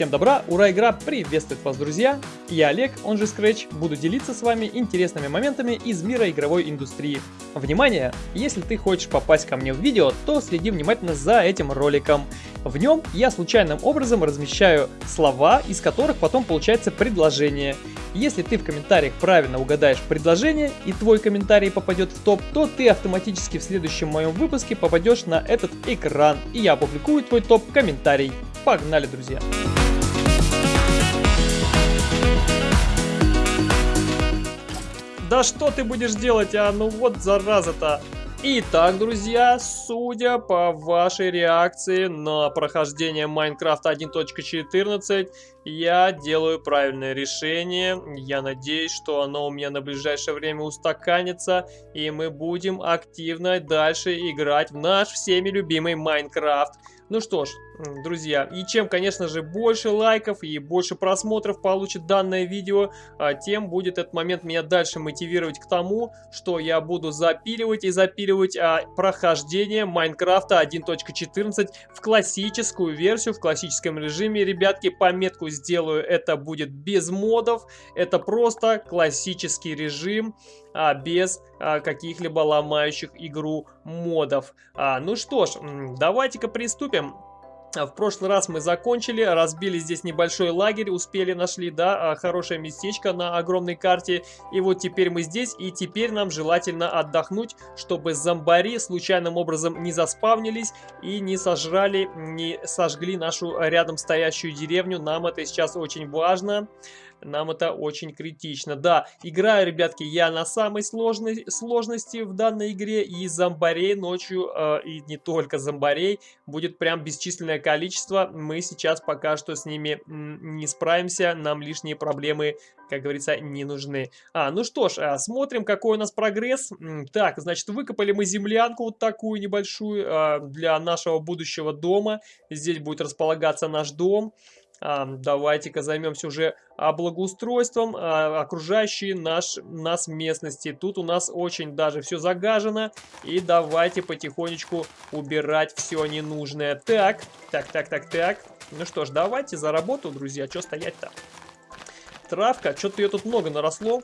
Всем добра, ура, игра приветствует вас, друзья! Я Олег, он же Scratch, буду делиться с вами интересными моментами из мира игровой индустрии. Внимание! Если ты хочешь попасть ко мне в видео, то следи внимательно за этим роликом. В нем я случайным образом размещаю слова, из которых потом получается предложение. Если ты в комментариях правильно угадаешь предложение и твой комментарий попадет в топ, то ты автоматически в следующем моем выпуске попадешь на этот экран и я опубликую твой топ-комментарий. Погнали, друзья! Да что ты будешь делать, а? Ну вот зараза-то. Итак, друзья, судя по вашей реакции на прохождение Minecraft 1.14, я делаю правильное решение. Я надеюсь, что оно у меня на ближайшее время устаканится, и мы будем активно дальше играть в наш всеми любимый Minecraft. Ну что ж, друзья, и чем, конечно же, больше лайков и больше просмотров получит данное видео, а, тем будет этот момент меня дальше мотивировать к тому, что я буду запиливать и запиливать а, прохождение Майнкрафта 1.14 в классическую версию, в классическом режиме. Ребятки, пометку сделаю, это будет без модов, это просто классический режим а, без а, каких-либо ломающих игру модов. А, ну что ж, давайте-ка приступим. А, в прошлый раз мы закончили, разбили здесь небольшой лагерь, успели, нашли, да, а, хорошее местечко на огромной карте. И вот теперь мы здесь, и теперь нам желательно отдохнуть, чтобы зомбари случайным образом не заспавнились и не сожрали, не сожгли нашу рядом стоящую деревню. Нам это сейчас очень важно. Нам это очень критично. Да, играю, ребятки, я на самой сложной сложности в данной игре. И зомбарей ночью, э, и не только зомбарей, будет прям бесчисленное количество. Мы сейчас пока что с ними не справимся. Нам лишние проблемы, как говорится, не нужны. А, ну что ж, э, смотрим, какой у нас прогресс. Так, значит, выкопали мы землянку вот такую небольшую э, для нашего будущего дома. Здесь будет располагаться наш дом. Давайте-ка займемся уже благоустройством а, окружающей наш, нас местности. Тут у нас очень даже все загажено. И давайте потихонечку убирать все ненужное. Так, так, так, так, так. Ну что ж, давайте за работу, друзья. Что стоять-то? Травка, что-то ее тут много наросло.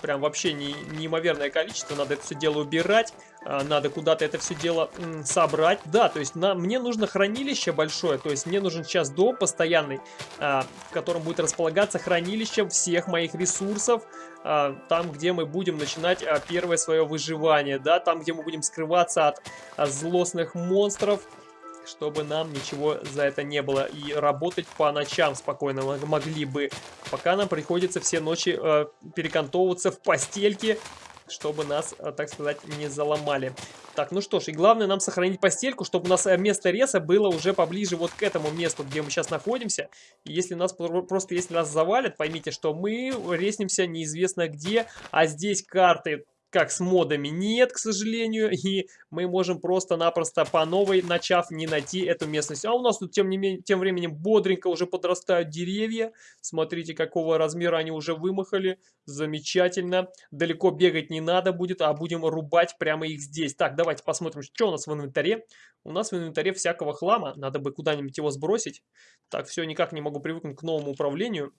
Прям вообще не, неимоверное количество. Надо это все дело убирать. А, надо куда-то это все дело собрать. Да, то есть на, мне нужно хранилище большое, то есть мне нужен сейчас дом постоянный, а, в котором будет располагаться хранилище всех моих ресурсов, а, там, где мы будем начинать а, первое свое выживание, да, там, где мы будем скрываться от а, злостных монстров, чтобы нам ничего за это не было. И работать по ночам спокойно могли бы, пока нам приходится все ночи э, перекантовываться в постельке чтобы нас, э, так сказать, не заломали. Так, ну что ж, и главное нам сохранить постельку, чтобы у нас э, место реса было уже поближе вот к этому месту, где мы сейчас находимся. И если нас просто, если нас завалят, поймите, что мы реснимся неизвестно где, а здесь карты как с модами нет, к сожалению, и мы можем просто-напросто по новой, начав, не найти эту местность. А у нас тут тем, не менее, тем временем бодренько уже подрастают деревья. Смотрите, какого размера они уже вымахали. Замечательно. Далеко бегать не надо будет, а будем рубать прямо их здесь. Так, давайте посмотрим, что у нас в инвентаре. У нас в инвентаре всякого хлама. Надо бы куда-нибудь его сбросить. Так, все, никак не могу привыкнуть к новому управлению.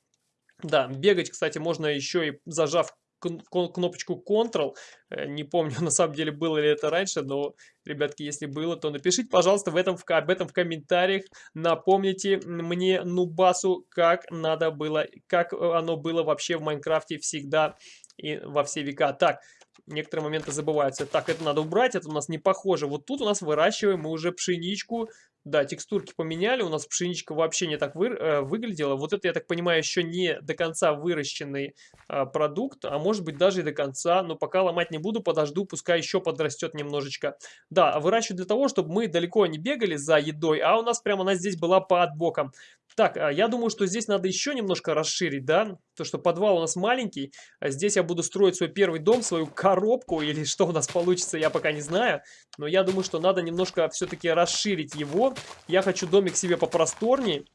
Да, бегать, кстати, можно еще и зажав кнопочку Ctrl. Э, не помню, на самом деле, было ли это раньше, но, ребятки, если было, то напишите, пожалуйста, в этом, об этом в комментариях. Напомните мне, Нубасу, как надо было, как оно было вообще в Майнкрафте всегда и во все века. Так, некоторые моменты забываются. Так, это надо убрать, это у нас не похоже. Вот тут у нас выращиваем мы уже пшеничку, да, текстурки поменяли, у нас пшеничка вообще не так вы, э, выглядела. Вот это, я так понимаю, еще не до конца выращенный э, продукт, а может быть даже и до конца. Но пока ломать не буду, подожду, пускай еще подрастет немножечко. Да, выращиваю для того, чтобы мы далеко не бегали за едой, а у нас прямо она здесь была под боком. Так, а я думаю, что здесь надо еще немножко расширить, да? То, что подвал у нас маленький. А здесь я буду строить свой первый дом, свою коробку, или что у нас получится, я пока не знаю. Но я думаю, что надо немножко все-таки расширить его. Я хочу домик себе попросторнее,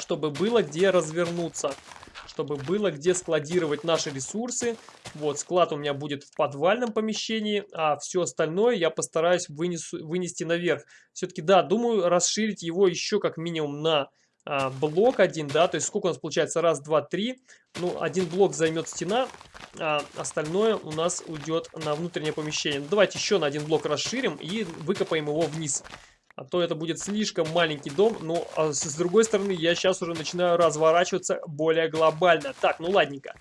чтобы было где развернуться. Чтобы было где складировать наши ресурсы. Вот, склад у меня будет в подвальном помещении, а все остальное я постараюсь вынесу, вынести наверх. Все-таки, да, думаю, расширить его еще как минимум на а, блок один, да, то есть сколько у нас получается? Раз, два, три. Ну, один блок займет стена, а остальное у нас уйдет на внутреннее помещение. Ну, давайте еще на один блок расширим и выкопаем его вниз. А то это будет слишком маленький дом. Ну, а с другой стороны, я сейчас уже начинаю разворачиваться более глобально. Так, ну ладненько.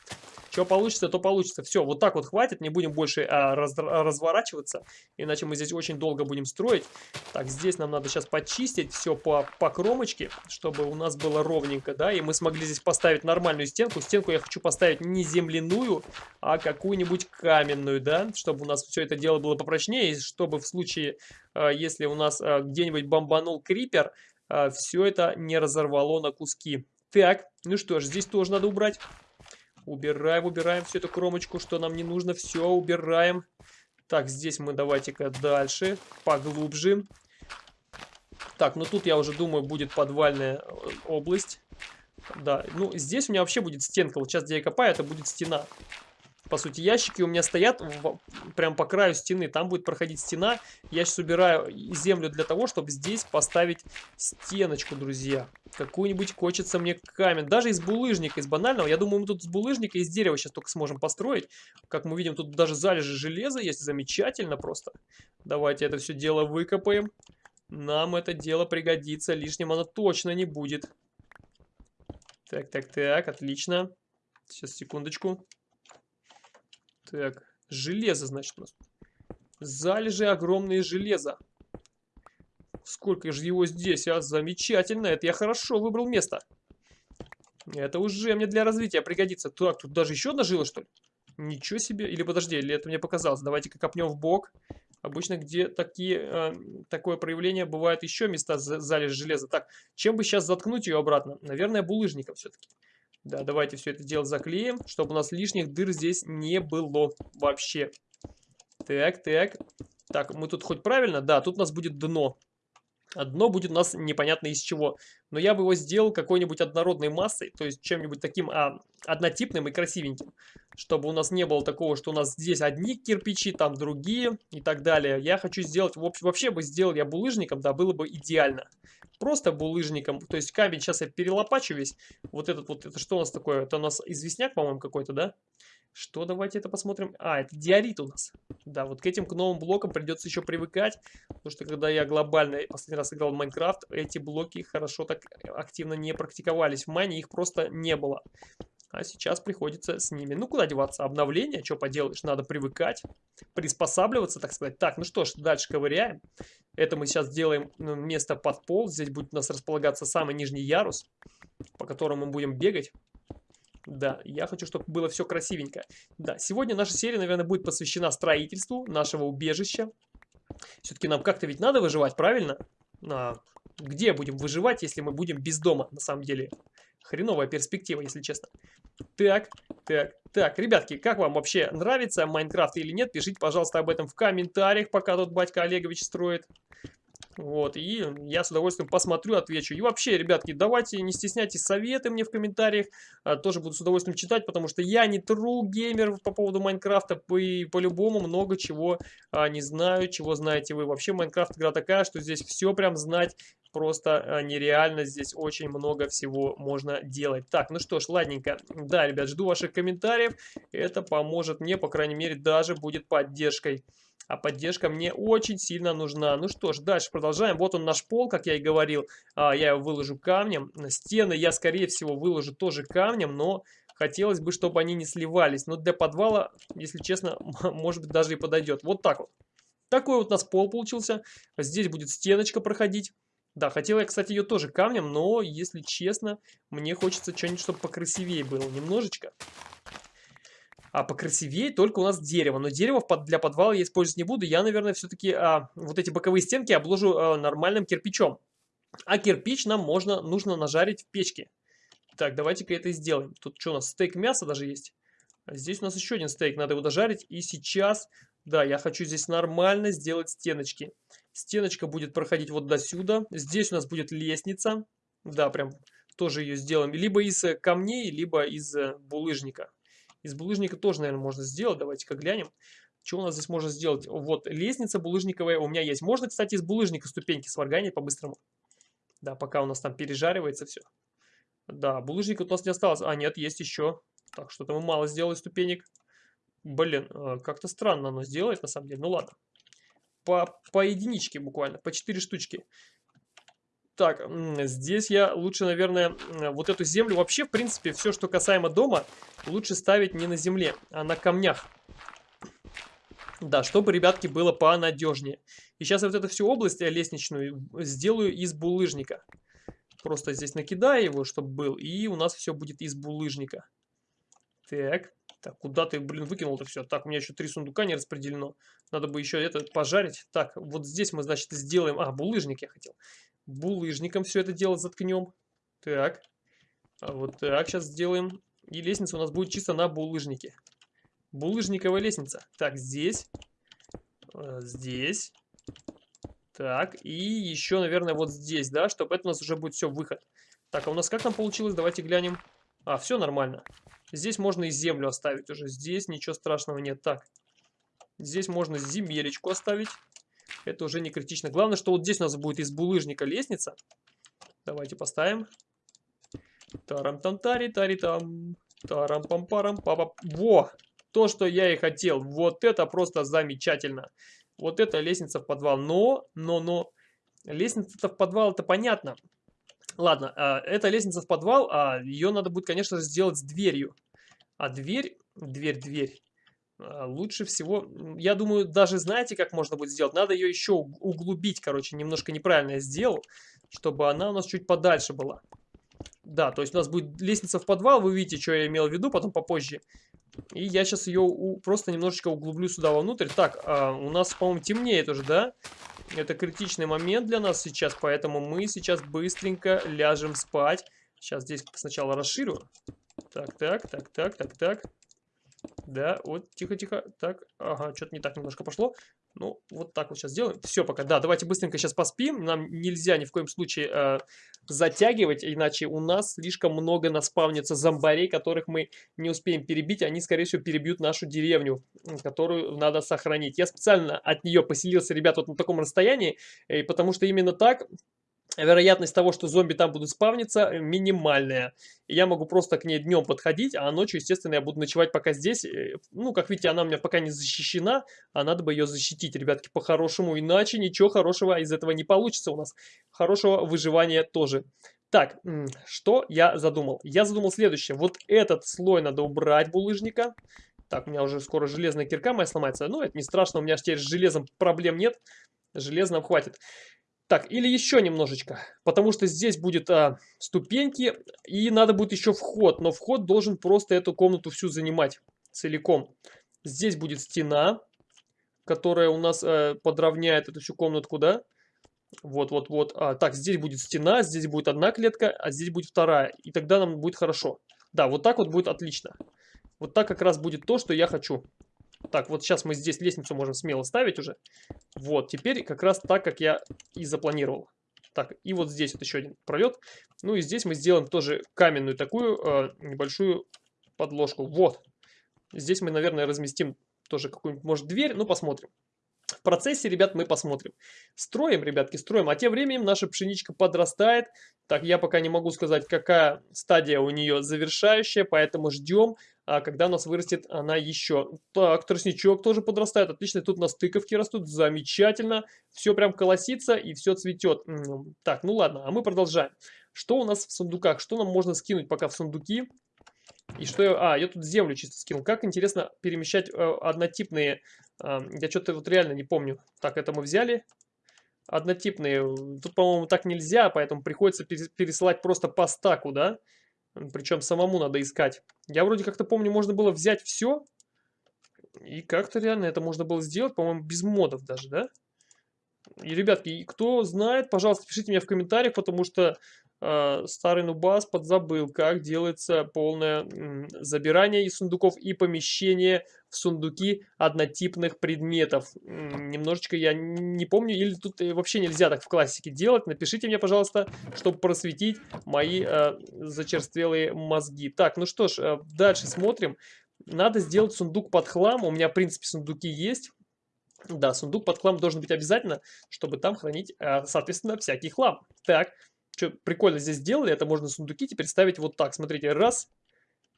Что получится, то получится. Все, вот так вот хватит, не будем больше а, раз, разворачиваться, иначе мы здесь очень долго будем строить. Так, здесь нам надо сейчас почистить все по, по кромочке, чтобы у нас было ровненько, да, и мы смогли здесь поставить нормальную стенку. Стенку я хочу поставить не земляную, а какую-нибудь каменную, да, чтобы у нас все это дело было попрочнее, и чтобы в случае, а, если у нас а, где-нибудь бомбанул крипер, а, все это не разорвало на куски. Так, ну что ж, здесь тоже надо убрать. Убираем, убираем всю эту кромочку, что нам не нужно. Все, убираем. Так, здесь мы давайте-ка дальше, поглубже. Так, ну тут я уже думаю, будет подвальная э, область. Да, ну здесь у меня вообще будет стенка. Вот сейчас, где я копаю, это будет стена. По сути, ящики у меня стоят в, прям по краю стены. Там будет проходить стена. Я сейчас убираю землю для того, чтобы здесь поставить стеночку, друзья. Какую-нибудь хочется мне камень. Даже из булыжника, из банального. Я думаю, мы тут с булыжника из дерева сейчас только сможем построить. Как мы видим, тут даже залежи железа есть. Замечательно просто. Давайте это все дело выкопаем. Нам это дело пригодится. Лишним оно точно не будет. Так, так, так, отлично. Сейчас, секундочку. Так, железо, значит, у нас. Залежи огромные железа. Сколько же его здесь, а? Замечательно, это я хорошо выбрал место. Это уже мне для развития пригодится. Так, тут даже еще одна жила, что ли? Ничего себе. Или подожди, или это мне показалось. Давайте-ка копнем в бок. Обычно, где такие, э, такое проявление, бывают еще места залежи железа. Так, чем бы сейчас заткнуть ее обратно? Наверное, булыжником все-таки. Да, давайте все это дело заклеим, чтобы у нас лишних дыр здесь не было вообще. Так, так. Так, мы тут хоть правильно? Да, тут у нас будет дно. А дно будет у нас непонятно из чего. Но я бы его сделал какой-нибудь однородной массой, то есть чем-нибудь таким а, однотипным и красивеньким. Чтобы у нас не было такого, что у нас здесь одни кирпичи, там другие и так далее. Я хочу сделать, вообще бы сделал я булыжником, да, было бы идеально просто булыжником. То есть камень сейчас я перелопачу весь. Вот этот вот, это что у нас такое? Это у нас известняк, по-моему, какой-то, да? Что, давайте это посмотрим. А, это диорит у нас. Да, вот к этим к новым блокам придется еще привыкать. Потому что когда я глобально последний раз играл в Майнкрафт, эти блоки хорошо так активно не практиковались. В Майне их просто не было. А сейчас приходится с ними. Ну, куда деваться? Обновление, что поделаешь? Надо привыкать, приспосабливаться, так сказать. Так, ну что ж, дальше ковыряем. Это мы сейчас сделаем ну, место под пол. Здесь будет у нас располагаться самый нижний ярус, по которому мы будем бегать. Да, я хочу, чтобы было все красивенько. Да, сегодня наша серия, наверное, будет посвящена строительству нашего убежища. Все-таки нам как-то ведь надо выживать, правильно? А, где будем выживать, если мы будем без дома, на самом деле? Хреновая перспектива, если честно. Так, так, так, ребятки, как вам вообще нравится Майнкрафт или нет? Пишите, пожалуйста, об этом в комментариях, пока тут батька Олегович строит. Вот, и я с удовольствием посмотрю, отвечу. И вообще, ребятки, давайте не стесняйтесь советы мне в комментариях. А, тоже буду с удовольствием читать, потому что я не true геймер по поводу Майнкрафта. И по-любому много чего а, не знаю, чего знаете вы. Вообще, Майнкрафт игра такая, что здесь все прям знать просто а, нереально. Здесь очень много всего можно делать. Так, ну что ж, ладненько. Да, ребят, жду ваших комментариев. Это поможет мне, по крайней мере, даже будет поддержкой. А поддержка мне очень сильно нужна. Ну что ж, дальше продолжаем. Вот он наш пол, как я и говорил. А, я его выложу камнем. Стены я, скорее всего, выложу тоже камнем, но хотелось бы, чтобы они не сливались. Но для подвала, если честно, может быть, даже и подойдет. Вот так вот. Такой вот у нас пол получился. Здесь будет стеночка проходить. Да, хотел я, кстати, ее тоже камнем, но, если честно, мне хочется что-нибудь, чтобы покрасивее было немножечко. А покрасивее только у нас дерево. Но дерево для подвала я использовать не буду. Я, наверное, все-таки а, вот эти боковые стенки обложу а, нормальным кирпичом. А кирпич нам можно, нужно нажарить в печке. Так, давайте-ка это сделаем. Тут что у нас, стейк мяса даже есть? А здесь у нас еще один стейк, надо его дожарить. И сейчас, да, я хочу здесь нормально сделать стеночки. Стеночка будет проходить вот до сюда. Здесь у нас будет лестница. Да, прям тоже ее сделаем. Либо из э, камней, либо из э, булыжника. Из булыжника тоже, наверное, можно сделать. Давайте-ка глянем. Что у нас здесь можно сделать? Вот лестница булыжниковая у меня есть. Можно, кстати, из булыжника ступеньки сварганить по-быстрому. Да, пока у нас там пережаривается все. Да, булыжника у нас не осталось. А, нет, есть еще. Так, что-то мы мало сделали ступенек. Блин, э, как-то странно оно сделает, на самом деле. Ну ладно. По, по единичке буквально, по 4 штучки. Так, здесь я лучше, наверное, вот эту землю... Вообще, в принципе, все, что касаемо дома, лучше ставить не на земле, а на камнях. Да, чтобы, ребятки, было понадежнее. И сейчас я вот эту всю область э, лестничную сделаю из булыжника. Просто здесь накидаю его, чтобы был, и у нас все будет из булыжника. Так, так, куда ты, блин, выкинул-то все? Так, у меня еще три сундука не распределено. Надо бы еще это пожарить. Так, вот здесь мы, значит, сделаем... А, булыжник я хотел. Булыжником все это дело заткнем. Так, а вот так сейчас сделаем. И лестница у нас будет чисто на булыжнике. Булыжниковая лестница. Так, здесь. Э, здесь. Так, и еще, наверное, вот здесь, да, чтобы это у нас уже будет все выход. Так, а у нас как там получилось? Давайте глянем. А, все нормально. Здесь можно и землю оставить уже. Здесь ничего страшного нет. Так, здесь можно земелечку оставить. Это уже не критично. Главное, что вот здесь у нас будет из булыжника лестница. Давайте поставим. Тарам-там-тари-тари-там. Тарам-пам-парам-папа. Во! То, что я и хотел. Вот это просто замечательно. Вот это лестница в подвал. Но, но, но, лестница-то в подвал, это понятно. Ладно, а, это лестница в подвал, а ее надо будет, конечно же, сделать с дверью. А дверь, дверь, дверь, а, лучше всего, я думаю, даже знаете, как можно будет сделать? Надо ее еще углубить, короче, немножко неправильно я сделал, чтобы она у нас чуть подальше была. Да, то есть у нас будет лестница в подвал, вы видите, что я имел в виду, потом попозже. И я сейчас ее у, просто немножечко углублю сюда вовнутрь. Так, а, у нас, по-моему, темнеет уже, да? Это критичный момент для нас сейчас, поэтому мы сейчас быстренько ляжем спать. Сейчас здесь сначала расширю. Так, так, так, так, так, так. Да, вот, тихо-тихо. Так, ага, что-то не так немножко пошло. Ну, вот так вот сейчас сделаем. Все пока. Да, давайте быстренько сейчас поспим. Нам нельзя ни в коем случае э, затягивать, иначе у нас слишком много наспавнится зомбарей, которых мы не успеем перебить. Они, скорее всего, перебьют нашу деревню, которую надо сохранить. Я специально от нее поселился, ребят, вот на таком расстоянии, э, потому что именно так вероятность того, что зомби там будут спавниться, минимальная. Я могу просто к ней днем подходить, а ночью, естественно, я буду ночевать пока здесь. Э, ну, как видите, она у меня пока не защищена, а надо бы ее защитить, ребятки, по-хорошему. Иначе ничего хорошего из этого не получится у нас. Хорошего выживания тоже. Так, что я задумал? Я задумал следующее. Вот этот слой надо убрать булыжника. Так, у меня уже скоро железная кирка моя сломается. Ну, это не страшно, у меня теперь с железом проблем нет. Железного хватит. Так, или еще немножечко, потому что здесь будет а, ступеньки, и надо будет еще вход, но вход должен просто эту комнату всю занимать целиком. Здесь будет стена, которая у нас а, подровняет эту всю комнатку, да? Вот-вот-вот. А, так, здесь будет стена, здесь будет одна клетка, а здесь будет вторая, и тогда нам будет хорошо. Да, вот так вот будет отлично. Вот так как раз будет то, что я хочу. Так, вот сейчас мы здесь лестницу можем смело ставить уже. Вот, теперь как раз так, как я и запланировал. Так, и вот здесь вот еще один пролет. Ну и здесь мы сделаем тоже каменную такую э, небольшую подложку. Вот. Здесь мы, наверное, разместим тоже какую-нибудь, может, дверь. Ну, посмотрим. В процессе, ребят, мы посмотрим. Строим, ребятки, строим. А тем временем наша пшеничка подрастает. Так, я пока не могу сказать, какая стадия у нее завершающая, поэтому ждем а когда у нас вырастет она еще. Так, тростничок тоже подрастает, отлично, тут у нас тыковки растут, замечательно, все прям колосится и все цветет. Так, ну ладно, а мы продолжаем. Что у нас в сундуках, что нам можно скинуть пока в сундуки? И что я... А, я тут землю чисто скинул. Как интересно перемещать э, однотипные... Э, я что-то вот реально не помню. Так, это мы взяли. Однотипные. Тут, по-моему, так нельзя, поэтому приходится пересылать просто по стаку, да? Причем самому надо искать. Я вроде как-то помню, можно было взять все. И как-то реально это можно было сделать, по-моему, без модов даже, да? И, ребятки, кто знает, пожалуйста, пишите мне в комментариях, потому что старый нубас подзабыл, как делается полное э, забирание из сундуков и помещение в сундуки однотипных предметов. Немножечко я не помню, или тут вообще нельзя так в классике делать. Напишите мне, пожалуйста, чтобы просветить мои э, зачерствелые мозги. Так, ну что ж, э, дальше смотрим. Надо сделать сундук под хлам. У меня, в принципе, сундуки есть. Да, сундук под хлам должен быть обязательно, чтобы там хранить, э, соответственно, всякий хлам. Так, что прикольно здесь сделали, это можно сундуки теперь ставить вот так. Смотрите, раз.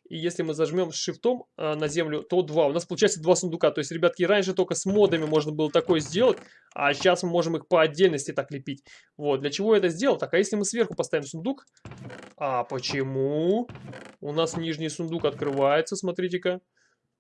И если мы зажмем шифтом э, на землю, то два. У нас получается два сундука. То есть, ребятки, раньше только с модами можно было такое сделать, а сейчас мы можем их по отдельности так лепить. Вот, для чего я это сделал? Так, а если мы сверху поставим сундук? А почему? У нас нижний сундук открывается, смотрите-ка.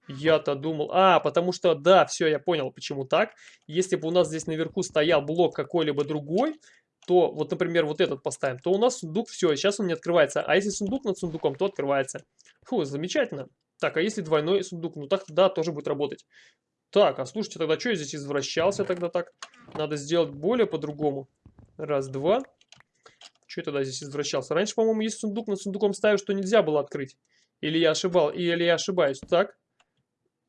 Я-то думал... А, потому что, да, все, я понял, почему так. Если бы у нас здесь наверху стоял блок какой-либо другой, то, вот, например, вот этот поставим, то у нас сундук, все, сейчас он не открывается. А если сундук над сундуком, то открывается. Фу, замечательно. Так, а если двойной сундук? Ну так, да, тоже будет работать. Так, а слушайте, тогда что я здесь извращался тогда так? Надо сделать более по-другому. Раз, два. Что я тогда здесь извращался? Раньше, по-моему, есть сундук, над сундуком ставишь, что нельзя было открыть. Или я ошибал, или я ошибаюсь. Так.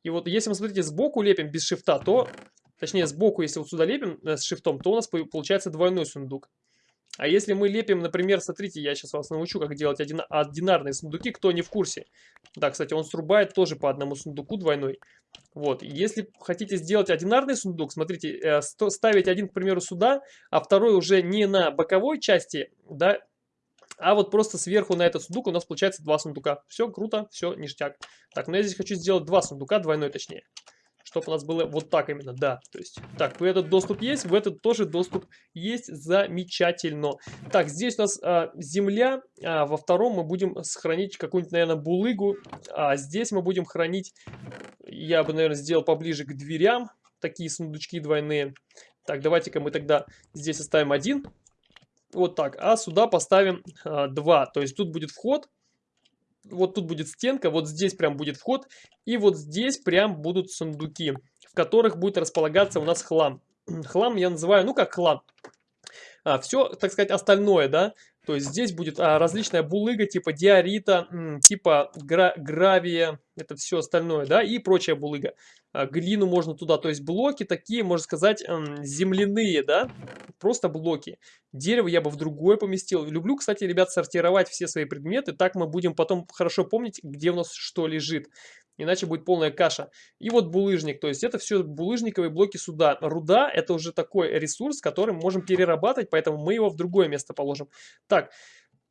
И вот если мы, смотрите, сбоку лепим без шифта, то... Точнее, сбоку, если вот сюда лепим э, с шифтом, то у нас получается двойной сундук. А если мы лепим, например, смотрите, я сейчас вас научу, как делать один, одинарные сундуки, кто не в курсе. Да, кстати, он срубает тоже по одному сундуку двойной. Вот, если хотите сделать одинарный сундук, смотрите, э, ставить один, к примеру, сюда, а второй уже не на боковой части, да, а вот просто сверху на этот сундук у нас получается два сундука. Все круто, все ништяк. Так, но я здесь хочу сделать два сундука, двойной точнее. Чтобы у нас было вот так именно, да. То есть, так, в этот доступ есть, в этот тоже доступ есть. Замечательно. Так, здесь у нас а, земля. А, во втором мы будем сохранить какую-нибудь, наверное, булыгу. А здесь мы будем хранить, я бы, наверное, сделал поближе к дверям. Такие сундучки двойные. Так, давайте-ка мы тогда здесь оставим один вот так. А сюда поставим а, 2. То есть тут будет вход. Вот тут будет стенка. Вот здесь прям будет вход. И вот здесь прям будут сундуки, в которых будет располагаться у нас хлам. Хлам я называю, ну как хлам. А, все, так сказать, остальное, да. То есть здесь будет а, различная булыга типа диорита, типа гра гравия, это все остальное, да, и прочая булыга. А, глину можно туда, то есть блоки такие, можно сказать, земляные, да, просто блоки. Дерево я бы в другое поместил. Люблю, кстати, ребят, сортировать все свои предметы, так мы будем потом хорошо помнить, где у нас что лежит. Иначе будет полная каша. И вот булыжник, то есть это все булыжниковые блоки сюда. Руда это уже такой ресурс, который мы можем перерабатывать, поэтому мы его в другое место положим. Так,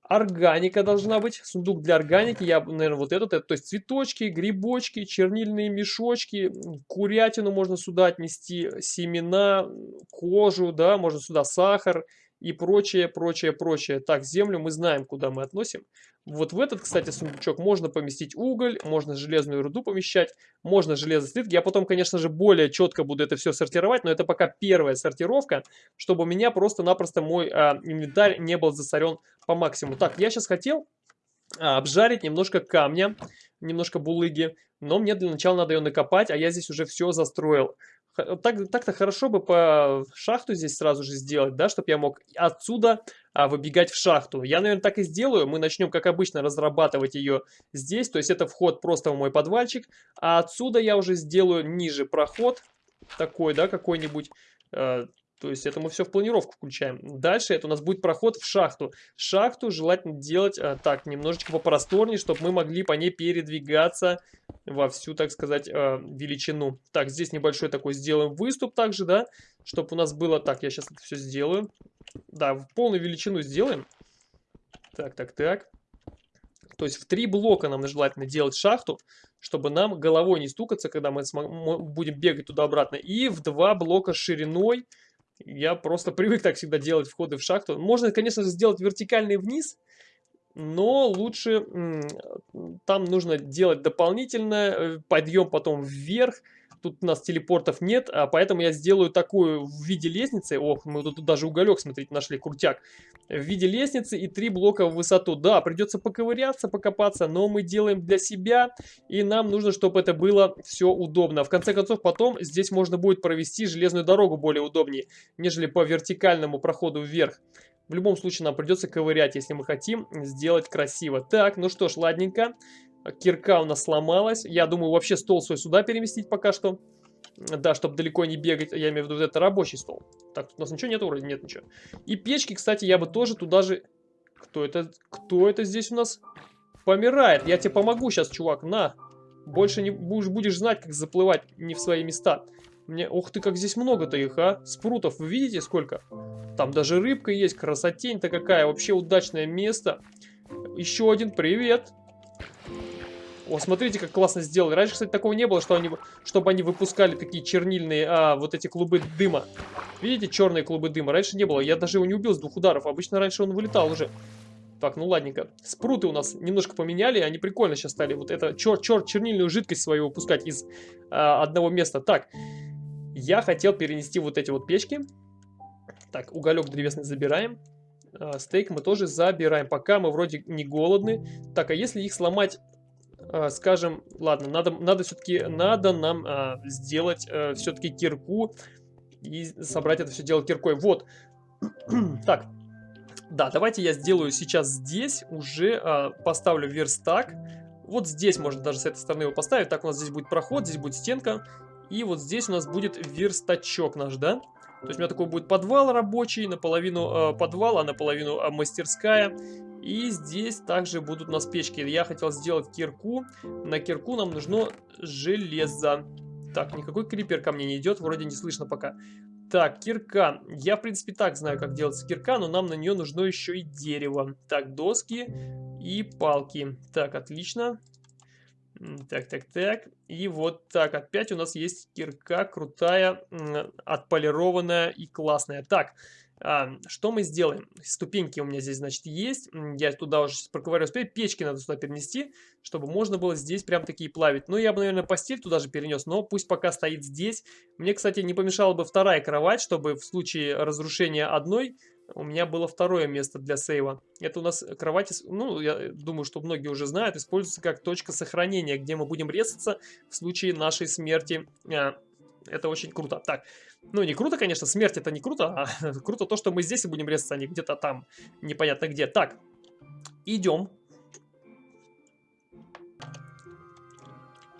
Органика должна быть, сундук для органики, я, наверное, вот этот, это, то есть цветочки, грибочки, чернильные мешочки, курятину можно сюда отнести, семена, кожу, да, можно сюда сахар, и прочее, прочее, прочее. Так, землю мы знаем, куда мы относим. Вот в этот, кстати, сундучок можно поместить уголь, можно железную руду помещать, можно железослитки. Я потом, конечно же, более четко буду это все сортировать, но это пока первая сортировка, чтобы у меня просто-напросто мой а, инвентарь не был засорен по максимуму. Так, я сейчас хотел а, обжарить немножко камня, немножко булыги, но мне для начала надо ее накопать, а я здесь уже все застроил. Так-то так хорошо бы по шахту здесь сразу же сделать, да, чтобы я мог отсюда а, выбегать в шахту. Я, наверное, так и сделаю. Мы начнем, как обычно, разрабатывать ее здесь. То есть это вход просто в мой подвальчик. А отсюда я уже сделаю ниже проход. Такой, да, какой-нибудь. Э, то есть это мы все в планировку включаем. Дальше это у нас будет проход в шахту. Шахту желательно делать а, так, немножечко попросторнее, чтобы мы могли по ней передвигаться во всю, так сказать, а, величину. Так, здесь небольшой такой сделаем выступ также, да, чтобы у нас было... Так, я сейчас это все сделаю. Да, в полную величину сделаем. Так, так, так. То есть в три блока нам желательно делать шахту, чтобы нам головой не стукаться, когда мы будем бегать туда-обратно. И в два блока шириной я просто привык так всегда делать входы в шахту. Можно, конечно же, сделать вертикальный вниз, но лучше там нужно делать дополнительно э, подъем потом вверх, Тут у нас телепортов нет, а поэтому я сделаю такую в виде лестницы. Ох, мы тут даже уголек, смотрите, нашли, крутяк. В виде лестницы и три блока в высоту. Да, придется поковыряться, покопаться, но мы делаем для себя. И нам нужно, чтобы это было все удобно. В конце концов, потом здесь можно будет провести железную дорогу более удобнее, нежели по вертикальному проходу вверх. В любом случае нам придется ковырять, если мы хотим сделать красиво. Так, ну что ж, ладненько. Кирка у нас сломалась. Я думаю, вообще стол свой сюда переместить пока что. Да, чтобы далеко не бегать. Я имею в виду, это рабочий стол. Так, у нас ничего нет вроде? Нет ничего. И печки, кстати, я бы тоже туда же... Кто это? Кто это здесь у нас? Помирает. Я тебе помогу сейчас, чувак. На. Больше не будешь, будешь знать, как заплывать не в свои места. Мне... Ух ты, как здесь много-то их, а? Спрутов, вы видите сколько? Там даже рыбка есть, красотень-то какая. Вообще удачное место. Еще один, привет. О, смотрите, как классно сделали. Раньше, кстати, такого не было, что они, чтобы они выпускали такие чернильные, а, вот эти клубы дыма. Видите, черные клубы дыма? Раньше не было. Я даже его не убил с двух ударов. Обычно раньше он вылетал уже. Так, ну ладненько. Спруты у нас немножко поменяли, они прикольно сейчас стали. Вот это чер чер чернильную жидкость свою выпускать из а, одного места. Так, я хотел перенести вот эти вот печки. Так, уголек древесный забираем. А, стейк мы тоже забираем, пока мы вроде не голодны. Так, а если их сломать э, скажем, ладно, надо, надо все-таки, надо нам э, сделать э, все-таки кирку и собрать это все дело киркой. Вот. так. Да, давайте я сделаю сейчас здесь, уже э, поставлю верстак. Вот здесь можно даже с этой стороны его поставить. Так, у нас здесь будет проход, здесь будет стенка. И вот здесь у нас будет верстачок наш, да? То есть у меня такой будет подвал рабочий, наполовину э, подвал, а наполовину э, мастерская. И здесь также будут у нас печки. Я хотел сделать кирку. На кирку нам нужно железо. Так, никакой крипер ко мне не идет, вроде не слышно пока. Так, кирка. Я, в принципе, так знаю, как делается кирка, но нам на нее нужно еще и дерево. Так, доски и палки. Так, отлично. Так, так, так. И вот так, опять у нас есть кирка крутая, отполированная и классная. Так, что мы сделаем? Ступеньки у меня здесь, значит, есть. Я туда уже сейчас проковыряю. Теперь печки надо сюда перенести, чтобы можно было здесь прям такие плавить. Ну, я бы, наверное, постель туда же перенес, но пусть пока стоит здесь. Мне, кстати, не помешала бы вторая кровать, чтобы в случае разрушения одной у меня было второе место для сейва. Это у нас кровать, ну, я думаю, что многие уже знают, используется как точка сохранения, где мы будем резаться в случае нашей смерти. А, это очень круто. Так, ну, не круто, конечно, смерть это не круто, а круто то, что мы здесь и будем резаться, а не где-то там, непонятно где. Так, идем.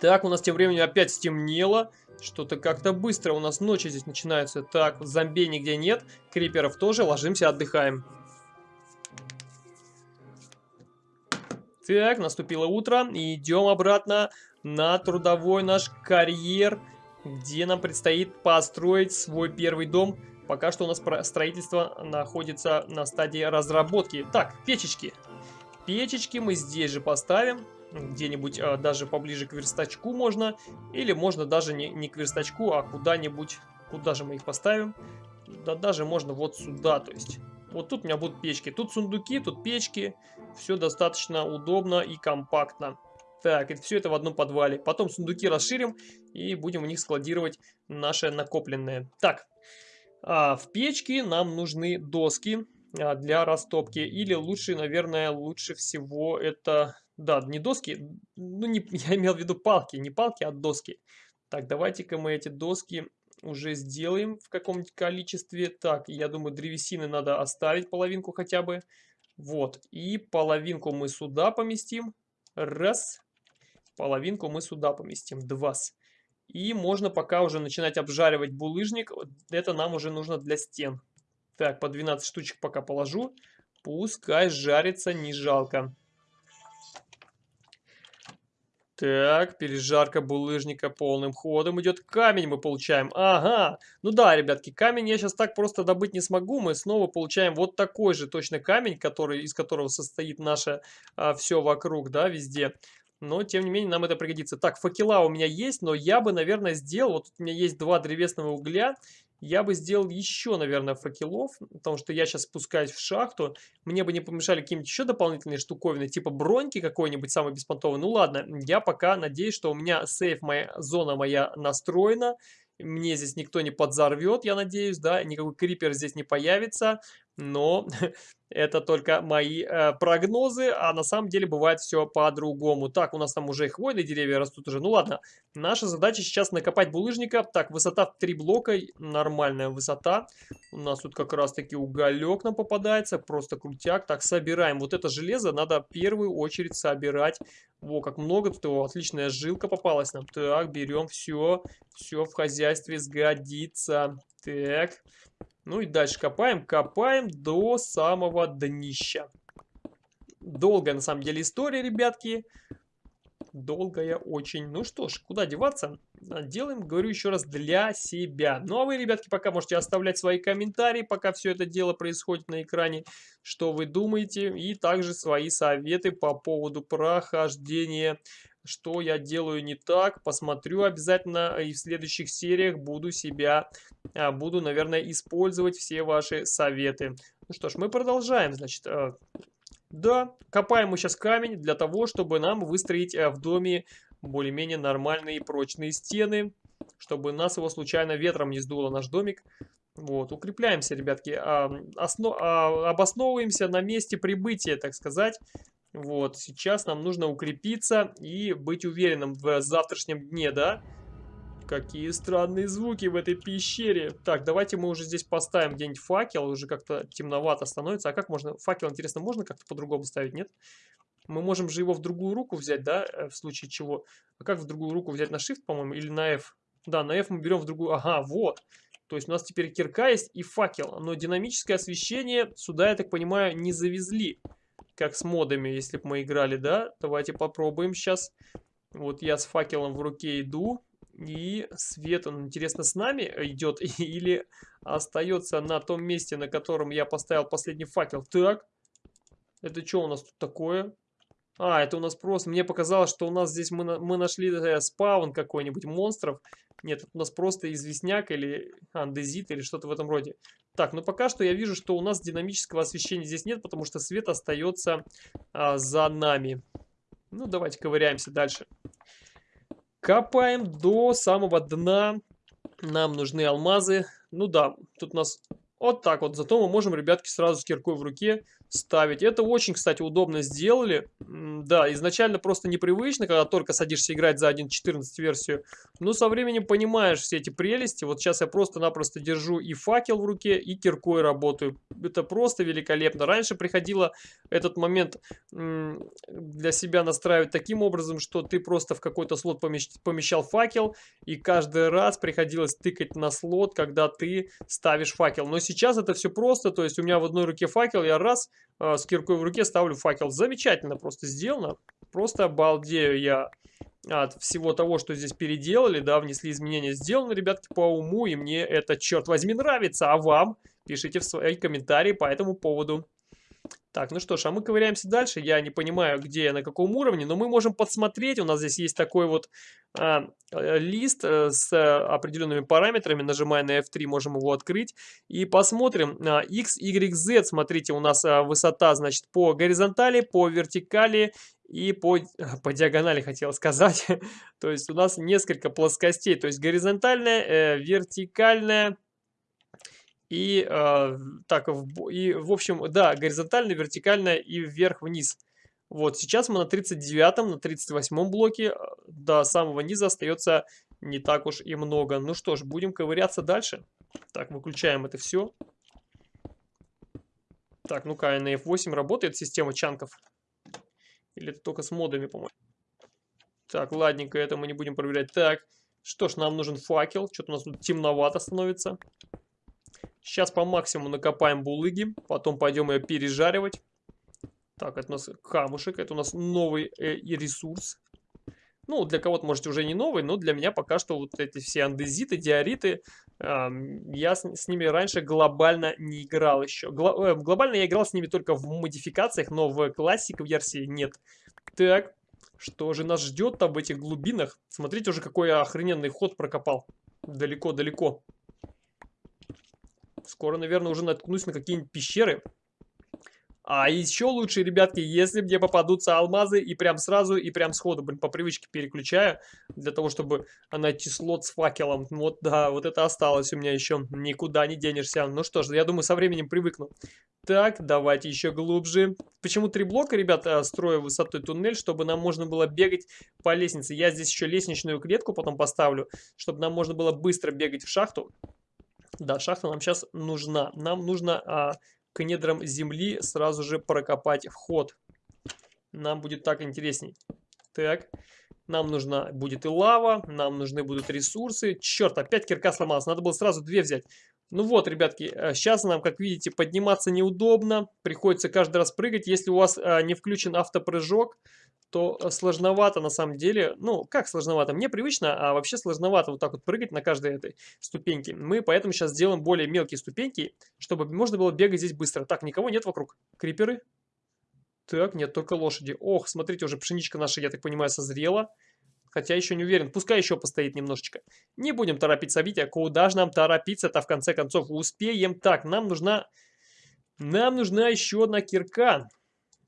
Так, у нас тем временем опять стемнело. Что-то как-то быстро у нас ночи здесь начинаются. Так, зомби нигде нет, криперов тоже, ложимся, отдыхаем. Так, наступило утро, и идем обратно на трудовой наш карьер где нам предстоит построить свой первый дом. Пока что у нас строительство находится на стадии разработки. Так, печечки. Печечки мы здесь же поставим. Где-нибудь а, даже поближе к верстачку можно. Или можно даже не, не к верстачку, а куда-нибудь. Куда же мы их поставим? Да даже можно вот сюда, то есть. Вот тут у меня будут печки. Тут сундуки, тут печки. Все достаточно удобно и компактно. Так, и все это в одном подвале. Потом сундуки расширим и будем в них складировать наше накопленное. Так, а, в печке нам нужны доски а, для растопки. Или лучше, наверное, лучше всего это... Да, не доски, ну не, я имел в виду палки, не палки, а доски. Так, давайте-ка мы эти доски уже сделаем в каком-нибудь количестве. Так, я думаю, древесины надо оставить половинку хотя бы. Вот, и половинку мы сюда поместим. Раз. Половинку мы сюда поместим. Два. И можно пока уже начинать обжаривать булыжник. Это нам уже нужно для стен. Так, по 12 штучек пока положу. Пускай жарится, не жалко. Так, пережарка булыжника полным ходом идет. Камень мы получаем. Ага. Ну да, ребятки, камень я сейчас так просто добыть не смогу. Мы снова получаем вот такой же точно камень, который, из которого состоит наше а, все вокруг, да, везде но тем не менее нам это пригодится. Так, факела у меня есть, но я бы, наверное, сделал, вот у меня есть два древесного угля, я бы сделал еще, наверное, факелов, потому что я сейчас спускаюсь в шахту, мне бы не помешали какие-нибудь еще дополнительные штуковины, типа броньки какой-нибудь самый беспонтовый. Ну ладно, я пока надеюсь, что у меня сейф, моя зона моя настроена, мне здесь никто не подзорвет, я надеюсь, да, никакой крипер здесь не появится, но это только мои э, прогнозы, а на самом деле бывает все по-другому. Так, у нас там уже хвойные деревья растут уже. Ну ладно, наша задача сейчас накопать булыжника. Так, высота в 3 блока, нормальная высота. У нас тут как раз таки уголек нам попадается, просто крутяк. Так, собираем. Вот это железо надо в первую очередь собирать. Во, как много тут его, отличная жилка попалась нам. Так, берем все, все в хозяйстве сгодится. Так, ну и дальше копаем, копаем до самого днища. Долгая на самом деле история, ребятки. долгая очень. Ну что ж, куда деваться? А, делаем, говорю еще раз, для себя. Ну а вы, ребятки, пока можете оставлять свои комментарии, пока все это дело происходит на экране, что вы думаете, и также свои советы по поводу прохождения что я делаю не так, посмотрю обязательно и в следующих сериях буду себя, а, буду, наверное, использовать все ваши советы. Ну что ж, мы продолжаем, значит, а, да, копаем мы сейчас камень для того, чтобы нам выстроить а, в доме более-менее нормальные прочные стены, чтобы нас его случайно ветром не сдуло, наш домик. Вот, укрепляемся, ребятки, основ, обосновываемся на месте прибытия, так сказать. Вот, сейчас нам нужно укрепиться и быть уверенным в завтрашнем дне, да? Какие странные звуки в этой пещере. Так, давайте мы уже здесь поставим где-нибудь факел. Уже как-то темновато становится. А как можно... Факел, интересно, можно как-то по-другому ставить, нет? Мы можем же его в другую руку взять, да? Э, в случае чего. А как в другую руку взять? На Shift, по-моему, или на F? Да, на F мы берем в другую... Ага, вот. То есть у нас теперь кирка есть и факел. Но динамическое освещение сюда, я так понимаю, не завезли как с модами, если бы мы играли, да? Давайте попробуем сейчас. Вот я с факелом в руке иду, и свет, он, интересно, с нами идет или остается на том месте, на котором я поставил последний факел? Так, это что у нас тут такое? А, это у нас просто... Мне показалось, что у нас здесь мы, мы нашли э, спаун какой-нибудь монстров. Нет, у нас просто известняк или андезит или что-то в этом роде. Так, ну пока что я вижу, что у нас динамического освещения здесь нет, потому что свет остается а, за нами. Ну, давайте ковыряемся дальше. Копаем до самого дна. Нам нужны алмазы. Ну да, тут у нас вот так вот. Зато мы можем, ребятки, сразу с киркой в руке ставить. Это очень, кстати, удобно сделали. Да, изначально просто непривычно, когда только садишься играть за 1.14 версию. Но со временем понимаешь все эти прелести. Вот сейчас я просто-напросто держу и факел в руке, и киркой работаю. Это просто великолепно. Раньше приходило этот момент для себя настраивать таким образом, что ты просто в какой-то слот помещал факел, и каждый раз приходилось тыкать на слот, когда ты ставишь факел. Но сейчас это все просто, то есть у меня в одной руке факел, я раз с киркой в руке ставлю факел. Замечательно просто сделано. Просто обалдею я от всего того, что здесь переделали, да, внесли изменения. Сделано, ребятки, по уму, и мне это, черт возьми, нравится. А вам? Пишите в свои комментарии по этому поводу. Так, ну что ж, а мы ковыряемся дальше. Я не понимаю, где на каком уровне, но мы можем подсмотреть. У нас здесь есть такой вот а, э, лист а, с определенными параметрами. Нажимая на F3, можем его открыть. И посмотрим. А, X, Y, Z. Смотрите, у нас а, высота, значит, по горизонтали, по вертикали и по, по диагонали, хотел сказать. То есть у нас несколько плоскостей. То есть горизонтальная, э, вертикальная и, э, так, в, и, в общем, да, горизонтально, вертикально и вверх-вниз. Вот, сейчас мы на 39-м, на 38-м блоке, э, до самого низа остается не так уж и много. Ну что ж, будем ковыряться дальше. Так, выключаем это все. Так, ну-ка, на F8 работает система чанков? Или это только с модами, по-моему? Так, ладненько, это мы не будем проверять. Так, что ж, нам нужен факел. Что-то у нас тут темновато становится. Сейчас по максимуму накопаем булыги, потом пойдем ее пережаривать. Так, это у нас камушек, это у нас новый э, ресурс. Ну, для кого-то, может, уже не новый, но для меня пока что вот эти все андезиты, диориты, э, я с, с ними раньше глобально не играл еще. Гло, э, глобально я играл с ними только в модификациях, но в классик версии нет. Так, что же нас ждет там в этих глубинах? Смотрите уже, какой охрененный ход прокопал. Далеко-далеко. Скоро, наверное, уже наткнусь на какие-нибудь пещеры. А еще лучше, ребятки, если мне попадутся алмазы и прям сразу, и прям сходу, блин, по привычке переключаю, для того, чтобы найти слот с факелом. Вот, да, вот это осталось у меня еще, никуда не денешься. Ну что ж, я думаю, со временем привыкну. Так, давайте еще глубже. Почему три блока, ребята, строю высотой туннель, чтобы нам можно было бегать по лестнице. Я здесь еще лестничную клетку потом поставлю, чтобы нам можно было быстро бегать в шахту. Да, шахта нам сейчас нужна. Нам нужно а, к недрам земли сразу же прокопать вход. Нам будет так интересней. Так, нам нужна будет и лава, нам нужны будут ресурсы. Черт, опять кирка сломалась, надо было сразу две взять. Ну вот, ребятки, сейчас э, нам, как видите, подниматься неудобно. Приходится каждый раз прыгать. Если у вас а, не включен автопрыжок, то сложновато на самом деле. Ну, как сложновато? Мне привычно, а вообще сложновато вот так вот прыгать на каждой этой ступеньке. Мы поэтому сейчас сделаем более мелкие ступеньки, чтобы можно было бегать здесь быстро. Так, никого нет вокруг. Криперы? Так, нет, только лошади. Ох, смотрите, уже пшеничка наша, я так понимаю, созрела. Хотя еще не уверен. Пускай еще постоит немножечко. Не будем торопить события. Куда же нам торопиться-то в конце концов? Успеем. Так, нам нужна... Нам нужна еще одна кирка.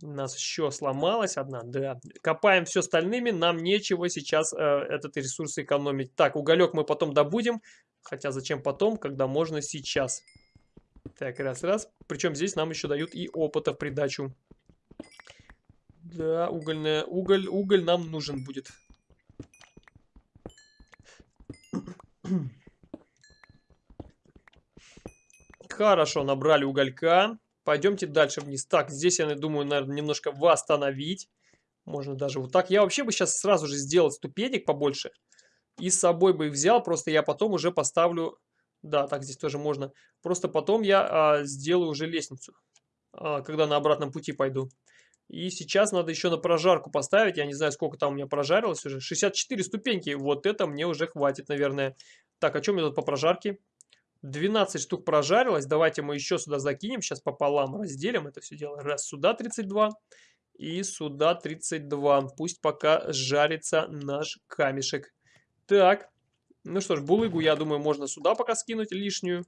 У нас еще сломалась одна, да. Копаем все остальными, нам нечего сейчас э, этот ресурс экономить. Так, уголек мы потом добудем. Хотя зачем потом, когда можно сейчас. Так, раз-раз. Причем здесь нам еще дают и опыта в придачу. Да, угольная, уголь, уголь нам нужен будет. Хорошо, набрали уголька. Пойдемте дальше вниз. Так, здесь я думаю, наверное, немножко восстановить. Можно даже вот так. Я вообще бы сейчас сразу же сделал ступенек побольше. И с собой бы их взял. Просто я потом уже поставлю... Да, так здесь тоже можно. Просто потом я а, сделаю уже лестницу. А, когда на обратном пути пойду. И сейчас надо еще на прожарку поставить. Я не знаю, сколько там у меня прожарилось уже. 64 ступеньки. Вот это мне уже хватит, наверное. Так, а что мне тут по прожарке? 12 штук прожарилось. Давайте мы еще сюда закинем. Сейчас пополам разделим это все дело. Раз, сюда 32. И сюда 32. Пусть пока жарится наш камешек. Так. Ну что ж, булыгу, я думаю, можно сюда пока скинуть лишнюю.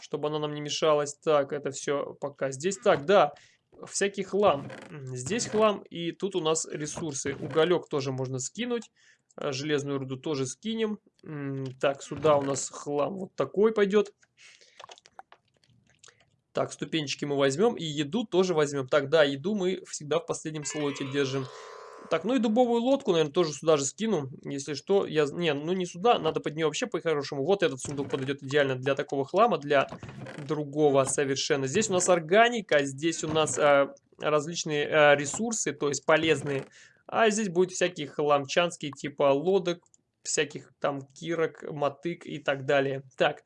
Чтобы она нам не мешалась. Так, это все пока здесь. Так, да всякий хлам. Здесь хлам, и тут у нас ресурсы. Уголек тоже можно скинуть. А, железную руду тоже скинем. Так, сюда у нас хлам вот такой пойдет. Так, ступенчики мы возьмем. И еду тоже возьмем. Так, да, еду мы всегда в последнем слоте держим. Так, ну и дубовую лодку, наверное, тоже сюда же скину. Если что, я... Не, ну не сюда, надо под нее вообще по-хорошему. Вот этот сундук подойдет идеально для такого хлама, для другого совершенно. Здесь у нас органика, здесь у нас э, различные э, ресурсы, то есть полезные. А здесь будет всякие хламчанские, типа лодок, всяких там кирок, мотык и так далее. Так,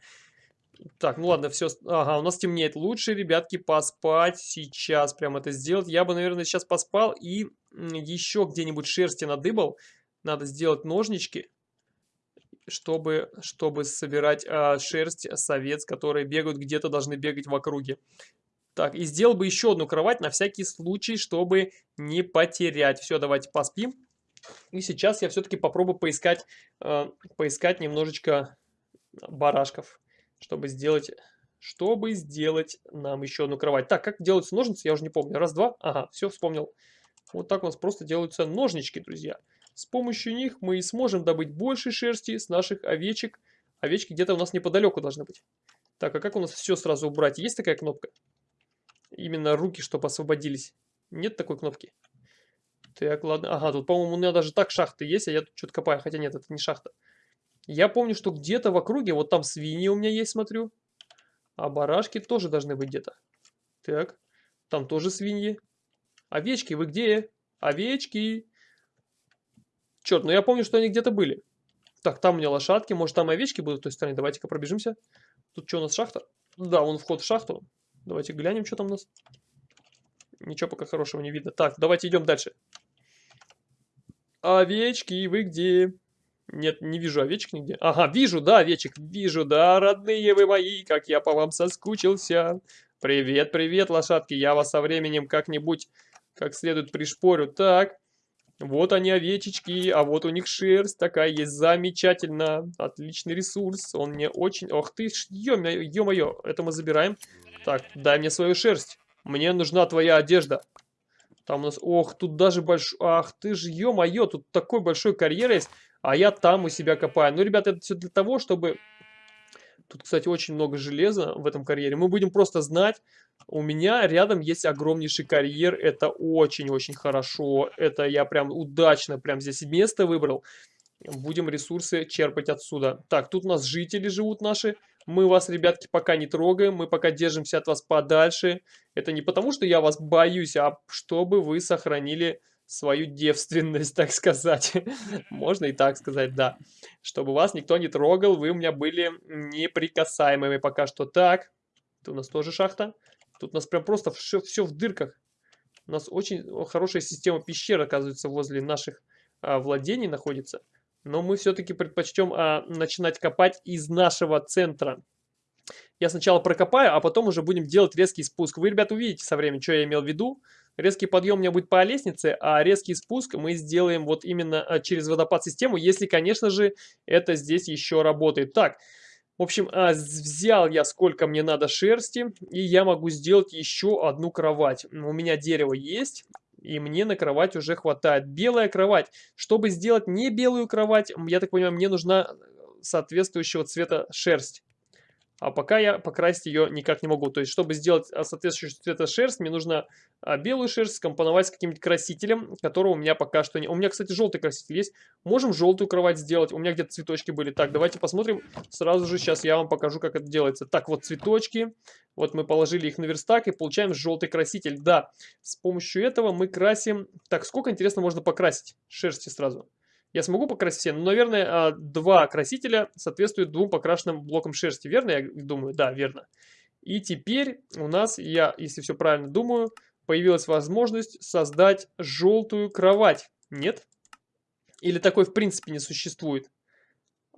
так, ну ладно, все. Ага, у нас темнеет. Лучше, ребятки, поспать сейчас. Прям это сделать. Я бы, наверное, сейчас поспал и еще где-нибудь шерсти надыбал. Надо сделать ножнички, чтобы, чтобы собирать а, шерсть с овец, которые бегают где-то, должны бегать в округе. Так, и сделал бы еще одну кровать на всякий случай, чтобы не потерять. Все, давайте поспим. И сейчас я все-таки попробую поискать, э, поискать немножечко барашков чтобы сделать, чтобы сделать нам еще одну кровать. Так, как делаются ножницы, я уже не помню. Раз, два, ага, все вспомнил. Вот так у нас просто делаются ножнички, друзья. С помощью них мы и сможем добыть больше шерсти с наших овечек. Овечки где-то у нас неподалеку должны быть. Так, а как у нас все сразу убрать? Есть такая кнопка? Именно руки, чтобы освободились. Нет такой кнопки? Так, ладно. Ага, тут, по-моему, у меня даже так шахты есть, а я тут что-то копаю. Хотя нет, это не шахта. Я помню, что где-то в округе, вот там свиньи у меня есть, смотрю. А барашки тоже должны быть где-то. Так, там тоже свиньи. Овечки, вы где? Овечки. Черт, ну я помню, что они где-то были. Так, там у меня лошадки, может там овечки будут с той стороны. Давайте-ка пробежимся. Тут что у нас, шахта? Да, вон вход в шахту. Давайте глянем, что там у нас. Ничего пока хорошего не видно. Так, давайте идем дальше. Овечки, вы где? Нет, не вижу овечек нигде. Ага, вижу, да, овечек, вижу, да, родные вы мои, как я по вам соскучился. Привет, привет, лошадки, я вас со временем как-нибудь как следует пришпорю. Так, вот они овечечки, а вот у них шерсть такая есть, замечательно. Отличный ресурс, он мне очень... Ох ты, ё-моё, это мы забираем. Так, дай мне свою шерсть, мне нужна твоя одежда. Там у нас, ох, тут даже большой, ах ты ж, ё-моё, тут такой большой карьер есть а я там у себя копаю. Ну, ребята, это все для того, чтобы... Тут, кстати, очень много железа в этом карьере. Мы будем просто знать, у меня рядом есть огромнейший карьер. Это очень-очень хорошо. Это я прям удачно прям здесь место выбрал. Будем ресурсы черпать отсюда. Так, тут у нас жители живут наши. Мы вас, ребятки, пока не трогаем. Мы пока держимся от вас подальше. Это не потому, что я вас боюсь, а чтобы вы сохранили свою девственность, так сказать. Можно и так сказать, да. Чтобы вас никто не трогал, вы у меня были неприкасаемыми пока что. Так, тут у нас тоже шахта. Тут у нас прям просто все, все в дырках. У нас очень хорошая система пещер, оказывается, возле наших а, владений находится. Но мы все-таки предпочтем а, начинать копать из нашего центра. Я сначала прокопаю, а потом уже будем делать резкий спуск. Вы, ребята, увидите со временем, что я имел в виду. Резкий подъем у меня будет по лестнице, а резкий спуск мы сделаем вот именно а, через водопад-систему, если, конечно же, это здесь еще работает. Так, в общем, а, взял я сколько мне надо шерсти, и я могу сделать еще одну кровать. У меня дерево есть, и мне на кровать уже хватает. Белая кровать. Чтобы сделать не белую кровать, я так понимаю, мне нужна соответствующего цвета шерсть. А пока я покрасить ее никак не могу. То есть, чтобы сделать а, соответствующего цвета шерсть, мне нужно а, белую шерсть скомпоновать с каким-нибудь красителем, которого у меня пока что не... У меня, кстати, желтый краситель есть. Можем желтую кровать сделать. У меня где-то цветочки были. Так, давайте посмотрим. Сразу же сейчас я вам покажу, как это делается. Так, вот цветочки. Вот мы положили их на верстак и получаем желтый краситель. Да, с помощью этого мы красим... Так, сколько, интересно, можно покрасить шерсти сразу? Я смогу покрасить все? Ну, наверное, а, два красителя соответствуют двум покрашенным блокам шерсти. Верно, я думаю? Да, верно. И теперь у нас, я, если все правильно думаю, появилась возможность создать желтую кровать. Нет? Или такой в принципе не существует?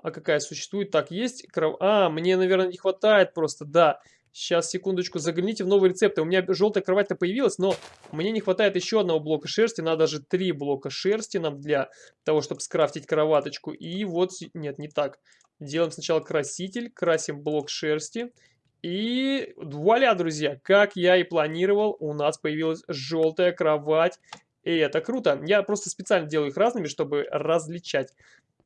А какая существует? Так, есть кров... А, мне, наверное, не хватает просто, да. Сейчас, секундочку, загляните в новые рецепты. У меня желтая кровать-то появилась, но мне не хватает еще одного блока шерсти. Надо же три блока шерсти нам для того, чтобы скрафтить кроваточку. И вот, нет, не так. Делаем сначала краситель, красим блок шерсти. И вуаля, друзья, как я и планировал, у нас появилась желтая кровать. И это круто. Я просто специально делаю их разными, чтобы различать.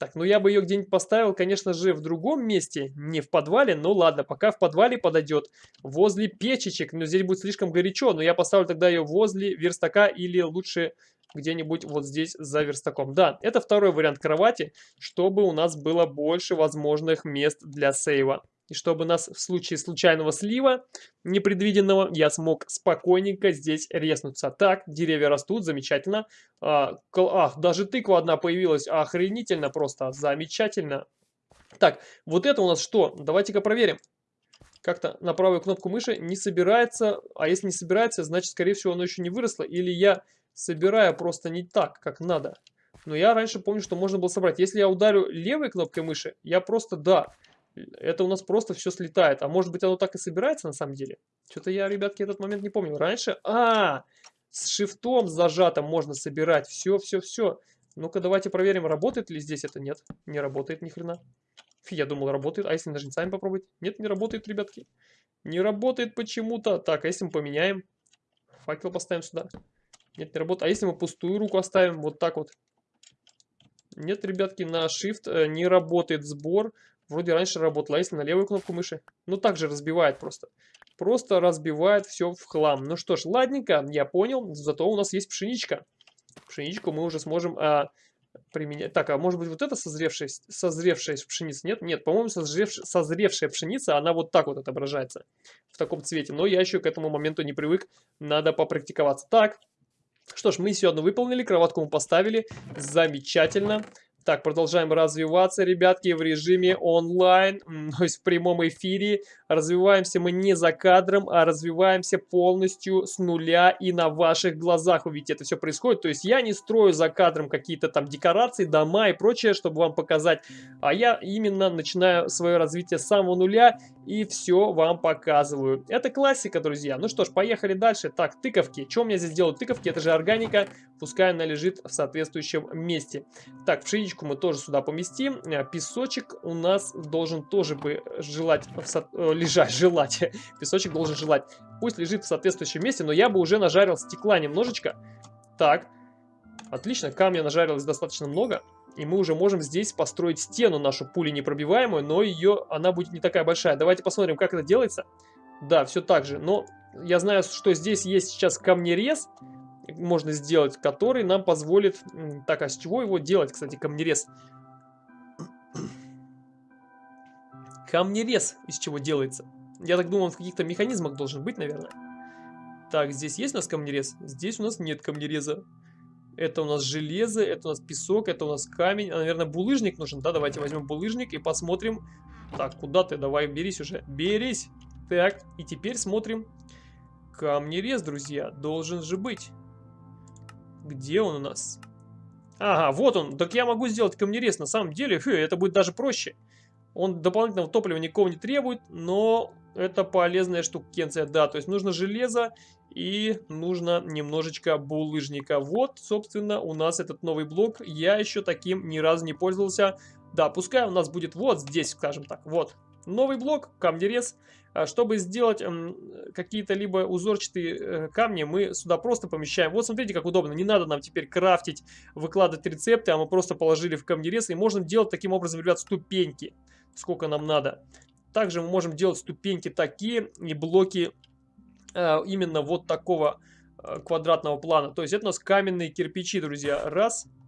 Так, ну я бы ее где-нибудь поставил, конечно же, в другом месте, не в подвале, но ладно, пока в подвале подойдет, возле печечек, но здесь будет слишком горячо, но я поставлю тогда ее возле верстака или лучше где-нибудь вот здесь за верстаком. Да, это второй вариант кровати, чтобы у нас было больше возможных мест для сейва. И чтобы нас в случае случайного слива, непредвиденного, я смог спокойненько здесь резнуться. Так, деревья растут, замечательно. А, ах, даже тыква одна появилась, охренительно просто, замечательно. Так, вот это у нас что? Давайте-ка проверим. Как-то на правую кнопку мыши не собирается, а если не собирается, значит, скорее всего, оно еще не выросло. Или я собираю просто не так, как надо. Но я раньше помню, что можно было собрать. Если я ударю левой кнопкой мыши, я просто, да, это у нас просто все слетает. А может быть оно так и собирается на самом деле? Что-то я, ребятки, этот момент не помню. Раньше... А, с шифтом зажатым можно собирать. Все, все, все. Ну-ка, давайте проверим, работает ли здесь это. Нет, не работает ни хрена. Фи, я думал, работает. А если ножницами попробовать? Нет, не работает, ребятки. Не работает почему-то. Так, а если мы поменяем? Факел поставим сюда. Нет, не работает. А если мы пустую руку оставим? Вот так вот. Нет, ребятки, на Shift э, не работает сбор. Вроде раньше работала, а если на левую кнопку мыши? Ну, так же разбивает просто. Просто разбивает все в хлам. Ну что ж, ладненько, я понял. Зато у нас есть пшеничка. Пшеничку мы уже сможем а, применять. Так, а может быть вот это созревшая, созревшая пшеница? Нет, нет, по-моему, созревшая, созревшая пшеница, она вот так вот отображается. В таком цвете. Но я еще к этому моменту не привык. Надо попрактиковаться. Так, что ж, мы все одно выполнили, кроватку мы поставили. Замечательно. Так, продолжаем развиваться, ребятки, в режиме онлайн, то есть в прямом эфире. Развиваемся мы не за кадром, а развиваемся полностью с нуля и на ваших глазах. Вы видите, это все происходит. То есть я не строю за кадром какие-то там декорации, дома и прочее, чтобы вам показать. А я именно начинаю свое развитие с самого нуля и все вам показываю. Это классика, друзья. Ну что ж, поехали дальше. Так, тыковки. Что у меня здесь делают тыковки? Это же органика. Пускай она лежит в соответствующем месте. Так, пшеничку мы тоже сюда поместим. Э, песочек у нас должен тоже бы желать со... Э, лежать, желать. Песочек должен желать. Пусть лежит в соответствующем месте, но я бы уже нажарил стекла немножечко. Так, отлично, камня нажарилось достаточно много. И мы уже можем здесь построить стену нашу пули непробиваемую, но ее, она будет не такая большая. Давайте посмотрим, как это делается. Да, все так же. Но я знаю, что здесь есть сейчас камнерез, можно сделать, который нам позволит... Так, а с чего его делать, кстати, камнерез? Камнерез из чего делается? Я так думаю, он в каких-то механизмах должен быть, наверное. Так, здесь есть у нас камнерез? Здесь у нас нет камнереза. Это у нас железо, это у нас песок, это у нас камень. А, наверное, булыжник нужен, да? Давайте возьмем булыжник и посмотрим. Так, куда ты? Давай, берись уже. Берись. Так, и теперь смотрим. Камнерез, друзья, должен же быть. Где он у нас? Ага, вот он. Так я могу сделать камнерез. На самом деле, фу, это будет даже проще. Он дополнительного топлива никого не требует, но это полезная штукенция. Да, то есть нужно железо и нужно немножечко булыжника. Вот, собственно, у нас этот новый блок. Я еще таким ни разу не пользовался. Да, пускай у нас будет вот здесь, скажем так. Вот, новый блок, камнерез. А чтобы сделать эм, какие-то либо узорчатые э, камни, мы сюда просто помещаем. Вот смотрите, как удобно. Не надо нам теперь крафтить, выкладывать рецепты, а мы просто положили в камнерез. И можем делать таким образом, ребят, ступеньки, сколько нам надо. Также мы можем делать ступеньки такие и блоки э, именно вот такого э, квадратного плана. То есть это у нас каменные кирпичи, друзья. Раз, два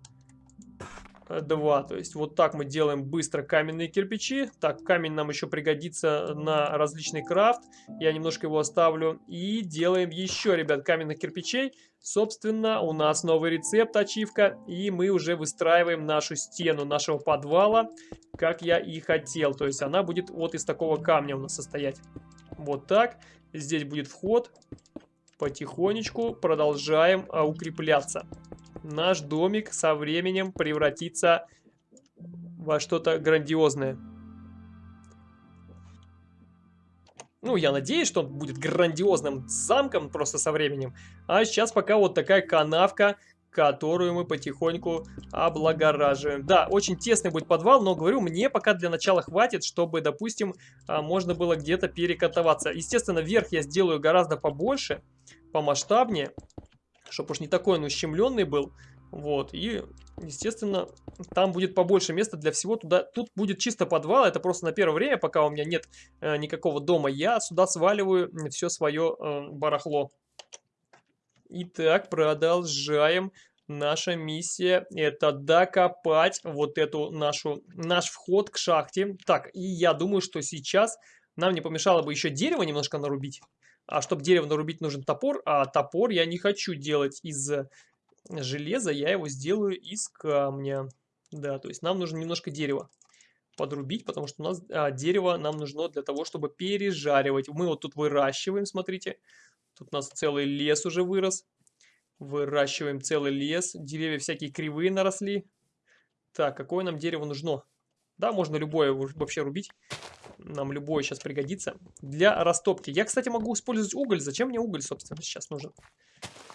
2. То есть вот так мы делаем быстро каменные кирпичи. Так, камень нам еще пригодится на различный крафт. Я немножко его оставлю. И делаем еще, ребят, каменных кирпичей. Собственно, у нас новый рецепт, ачивка. И мы уже выстраиваем нашу стену нашего подвала, как я и хотел. То есть она будет вот из такого камня у нас состоять. Вот так. Здесь будет вход потихонечку продолжаем а, укрепляться наш домик со временем превратится во что-то грандиозное. Ну, я надеюсь, что он будет грандиозным замком просто со временем. А сейчас пока вот такая канавка, которую мы потихоньку облагораживаем. Да, очень тесный будет подвал, но, говорю, мне пока для начала хватит, чтобы, допустим, а, можно было где-то перекатываться. Естественно, верх я сделаю гораздо побольше, помасштабнее чтобы уж не такой он ущемленный был. Вот, и, естественно, там будет побольше места для всего. Туда, тут будет чисто подвал, это просто на первое время, пока у меня нет э, никакого дома, я сюда сваливаю все свое э, барахло. Итак, продолжаем. Наша миссия это докопать вот эту нашу, наш вход к шахте. Так, и я думаю, что сейчас нам не помешало бы еще дерево немножко нарубить. А чтобы дерево нарубить, нужен топор. А топор я не хочу делать из железа, я его сделаю из камня. Да, то есть нам нужно немножко дерева подрубить, потому что у нас а, дерево нам нужно для того, чтобы пережаривать. Мы вот тут выращиваем, смотрите. Тут у нас целый лес уже вырос. Выращиваем целый лес. Деревья всякие кривые наросли. Так, какое нам дерево нужно? Да, можно любое вообще рубить. Нам любое сейчас пригодится. Для растопки. Я, кстати, могу использовать уголь. Зачем мне уголь, собственно, сейчас нужен?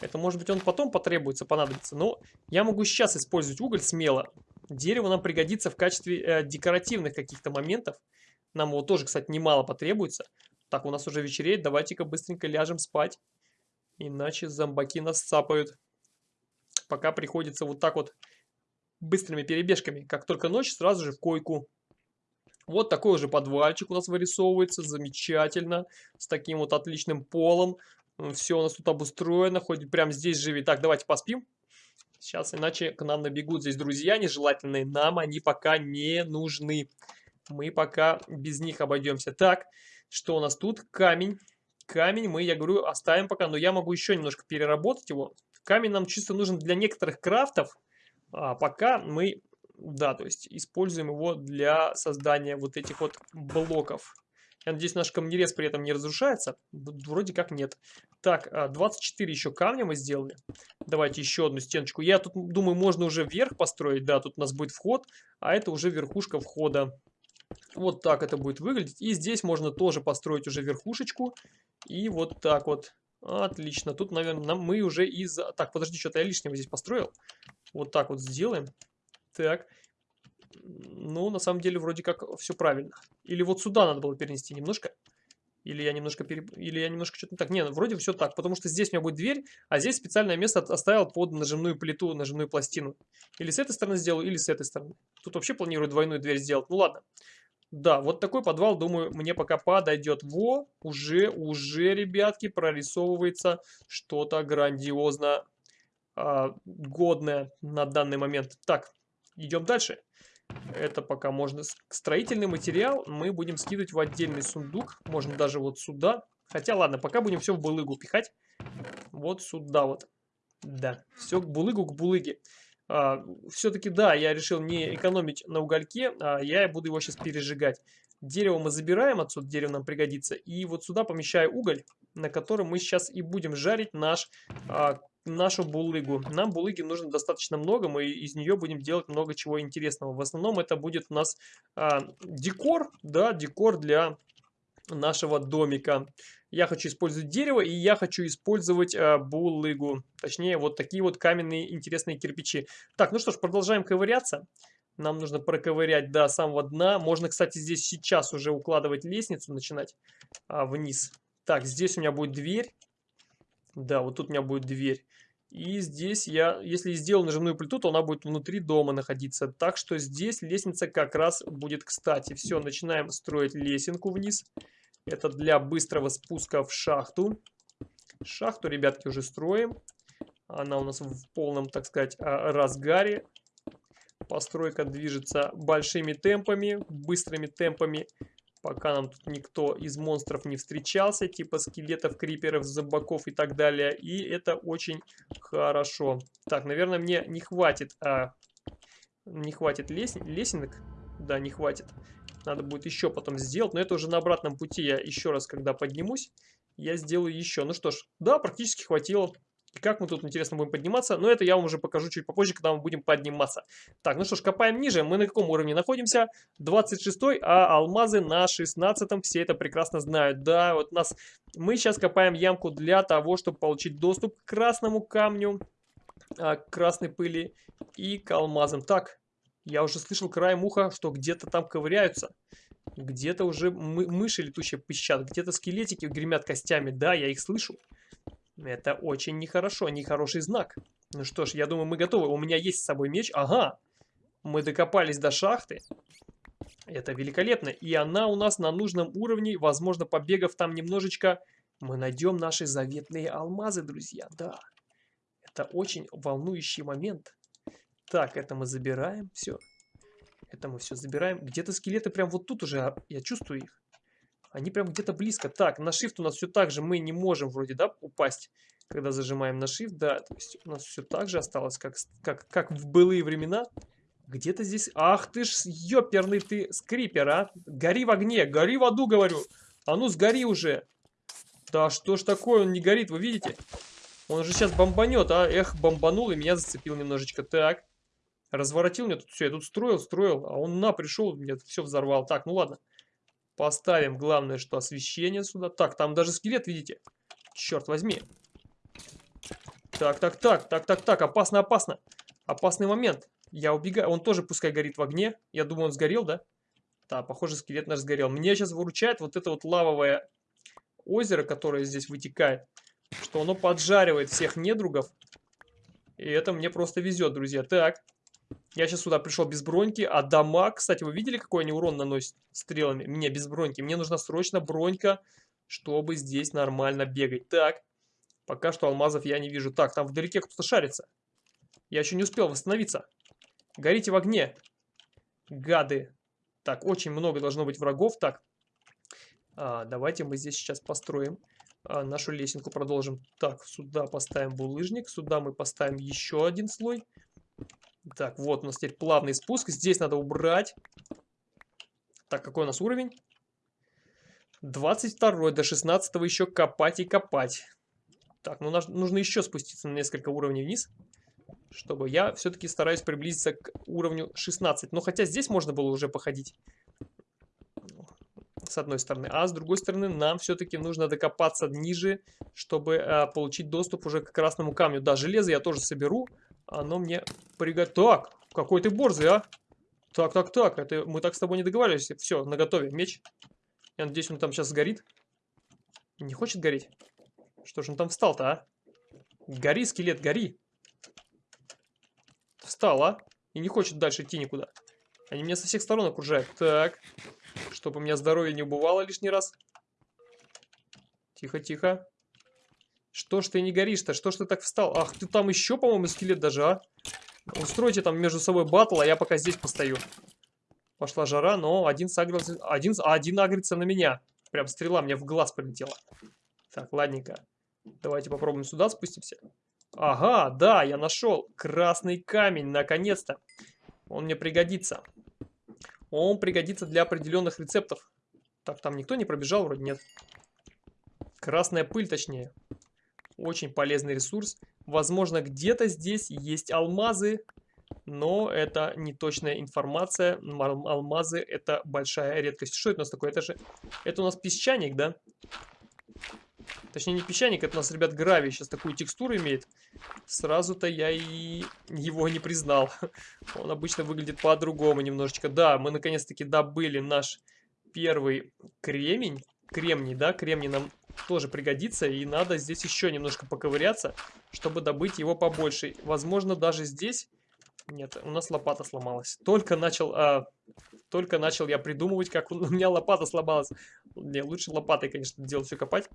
Это, может быть, он потом потребуется, понадобится. Но я могу сейчас использовать уголь смело. Дерево нам пригодится в качестве э, декоративных каких-то моментов. Нам его тоже, кстати, немало потребуется. Так, у нас уже вечереет. Давайте-ка быстренько ляжем спать. Иначе зомбаки нас цапают. Пока приходится вот так вот быстрыми перебежками. Как только ночь, сразу же в койку. Вот такой уже подвальчик у нас вырисовывается, замечательно, с таким вот отличным полом. Все у нас тут обустроено, хоть прямо здесь живи. Так, давайте поспим. Сейчас, иначе к нам набегут здесь друзья нежелательные. Нам они пока не нужны. Мы пока без них обойдемся. Так, что у нас тут? Камень. Камень мы, я говорю, оставим пока, но я могу еще немножко переработать его. Камень нам чисто нужен для некоторых крафтов. А пока мы да, то есть используем его для создания вот этих вот блоков. Я надеюсь, наш камнерез при этом не разрушается. Вроде как нет. Так, 24 а, еще камня мы сделали. Давайте еще одну стеночку. Я тут думаю, можно уже вверх построить. Да, тут у нас будет вход, а это уже верхушка входа. Вот так это будет выглядеть. И здесь можно тоже построить уже верхушечку. И вот так вот. Отлично. Тут, наверное, мы уже из... Так, подожди, что-то я лишнего здесь построил. Вот так вот сделаем. Так. Ну, на самом деле, вроде как все правильно. Или вот сюда надо было перенести немножко. Или я немножко переп... Или я немножко что-то не так. Нет, вроде все так. Потому что здесь у меня будет дверь, а здесь специальное место оставил под нажимную плиту, нажимную пластину. Или с этой стороны сделаю, или с этой стороны. Тут вообще планирую двойную дверь сделать. Ну ладно. Да, вот такой подвал, думаю, мне пока подойдет. Во, уже, уже, ребятки, прорисовывается что-то грандиозно э, годное на данный момент. Так, идем дальше. Это пока можно... Строительный материал мы будем скидывать в отдельный сундук. Можно даже вот сюда. Хотя ладно, пока будем все в булыгу пихать. Вот сюда вот. Да, все к булыгу, к булыге. А, Все-таки да, я решил не экономить на угольке, а я буду его сейчас пережигать. Дерево мы забираем отсюда, дерево нам пригодится. И вот сюда помещаю уголь, на котором мы сейчас и будем жарить наш а, нашу булыгу. Нам булыги нужно достаточно много, мы из нее будем делать много чего интересного. В основном это будет у нас а, декор, да, декор для нашего домика. Я хочу использовать дерево, и я хочу использовать а, булыгу. Точнее, вот такие вот каменные интересные кирпичи. Так, ну что ж, продолжаем ковыряться. Нам нужно проковырять до самого дна. Можно, кстати, здесь сейчас уже укладывать лестницу, начинать а, вниз. Так, здесь у меня будет дверь. Да, вот тут у меня будет дверь. И здесь я, если сделал нажимную плиту, то она будет внутри дома находиться. Так что здесь лестница как раз будет кстати. Все, начинаем строить лесенку вниз. Это для быстрого спуска в шахту. Шахту, ребятки, уже строим. Она у нас в полном, так сказать, а, разгаре. Постройка движется большими темпами, быстрыми темпами. Пока нам тут никто из монстров не встречался, типа скелетов, криперов, зомбаков и так далее. И это очень хорошо. Так, наверное, мне не хватит, а, не хватит лес... лесенок. Да, не хватит. Надо будет еще потом сделать. Но это уже на обратном пути. Я еще раз, когда поднимусь, я сделаю еще. Ну что ж, да, практически хватило. И как мы тут, интересно, будем подниматься? Но это я вам уже покажу чуть попозже, когда мы будем подниматься. Так, ну что ж, копаем ниже. Мы на каком уровне находимся? 26 а алмазы на 16 -м. Все это прекрасно знают. Да, вот нас... Мы сейчас копаем ямку для того, чтобы получить доступ к красному камню, а, к красной пыли и к алмазам. Так, я уже слышал краем уха, что где-то там ковыряются. Где-то уже мы мыши летучие пищат, где-то скелетики гремят костями. Да, я их слышу. Это очень нехорошо, нехороший знак. Ну что ж, я думаю, мы готовы. У меня есть с собой меч. Ага, мы докопались до шахты. Это великолепно. И она у нас на нужном уровне. Возможно, побегав там немножечко, мы найдем наши заветные алмазы, друзья. Да, это очень волнующий момент. Так, это мы забираем. Все. Это мы все забираем. Где-то скелеты прям вот тут уже. А, я чувствую их. Они прям где-то близко. Так, на shift у нас все так же. Мы не можем вроде, да, упасть, когда зажимаем на shift. Да, то есть у нас все так же осталось, как, как, как в былые времена. Где-то здесь... Ах ты ж, ёперный ты скрипер, а! Гори в огне, гори в аду, говорю. А ну, сгори уже. Да что ж такое, он не горит, вы видите? Он же сейчас бомбанет, а? Эх, бомбанул и меня зацепил немножечко. Так. Разворотил мне тут все. Я тут строил, строил, а он на, пришел, мне все взорвал. Так, ну ладно. Поставим, главное, что освещение сюда. Так, там даже скелет, видите? Черт возьми. Так, так, так, так, так, так, опасно, опасно. Опасный момент. Я убегаю. Он тоже пускай горит в огне. Я думаю, он сгорел, да? Да, похоже, скелет наш сгорел. Мне сейчас выручает вот это вот лавовое озеро, которое здесь вытекает. Что оно поджаривает всех недругов. И это мне просто везет, друзья. Так, я сейчас сюда пришел без броньки, а дамаг, кстати, вы видели, какой они урон наносят стрелами? Мне без броньки. Мне нужна срочно бронька, чтобы здесь нормально бегать. Так, пока что алмазов я не вижу. Так, там вдалеке кто-то шарится. Я еще не успел восстановиться. Горите в огне. Гады. Так, очень много должно быть врагов. Так, а, давайте мы здесь сейчас построим а, нашу лесенку, продолжим. Так, сюда поставим булыжник, сюда мы поставим еще один слой. Так, вот у нас теперь плавный спуск. Здесь надо убрать. Так, какой у нас уровень? 22 до 16 еще копать и копать. Так, ну нужно еще спуститься на несколько уровней вниз. Чтобы я все-таки стараюсь приблизиться к уровню 16. Но хотя здесь можно было уже походить. С одной стороны. А с другой стороны нам все-таки нужно докопаться ниже, чтобы э, получить доступ уже к красному камню. Да, железо я тоже соберу. Оно мне приготовит. Так, какой ты борзый, а? Так, так, так, это мы так с тобой не договаривались. Все, наготове, меч. Я надеюсь, он там сейчас сгорит. Не хочет гореть? Что же он там встал-то, а? Гори, скелет, гори. Встал, а? И не хочет дальше идти никуда. Они меня со всех сторон окружают. Так. Чтобы у меня здоровье не убывало лишний раз. Тихо, тихо. Что ж ты не горишь-то? Что ж ты так встал? Ах, ты там еще, по-моему, скелет даже, а? Устройте там между собой батл, а я пока здесь постою. Пошла жара, но один сагрился... Один, один агрится на меня. Прям стрела мне в глаз полетела. Так, ладненько. Давайте попробуем сюда спустимся. Ага, да, я нашел. Красный камень, наконец-то. Он мне пригодится. Он пригодится для определенных рецептов. Так, там никто не пробежал? Вроде нет. Красная пыль, точнее. Очень полезный ресурс. Возможно, где-то здесь есть алмазы, но это не точная информация. Алмазы это большая редкость. Что это у нас такое? Это же... Это у нас песчаник, да? Точнее, не песчаник, это у нас, ребят, гравий. Сейчас такую текстуру имеет. Сразу-то я и его не признал. Он обычно выглядит по-другому немножечко. Да, мы наконец-таки добыли наш первый кремень. Кремний, да, кремний нам тоже пригодится. И надо здесь еще немножко поковыряться, чтобы добыть его побольше. Возможно, даже здесь... Нет, у нас лопата сломалась. Только начал... А, только начал я придумывать, как у меня лопата сломалась. Не, лучше лопатой, конечно, делать все копать.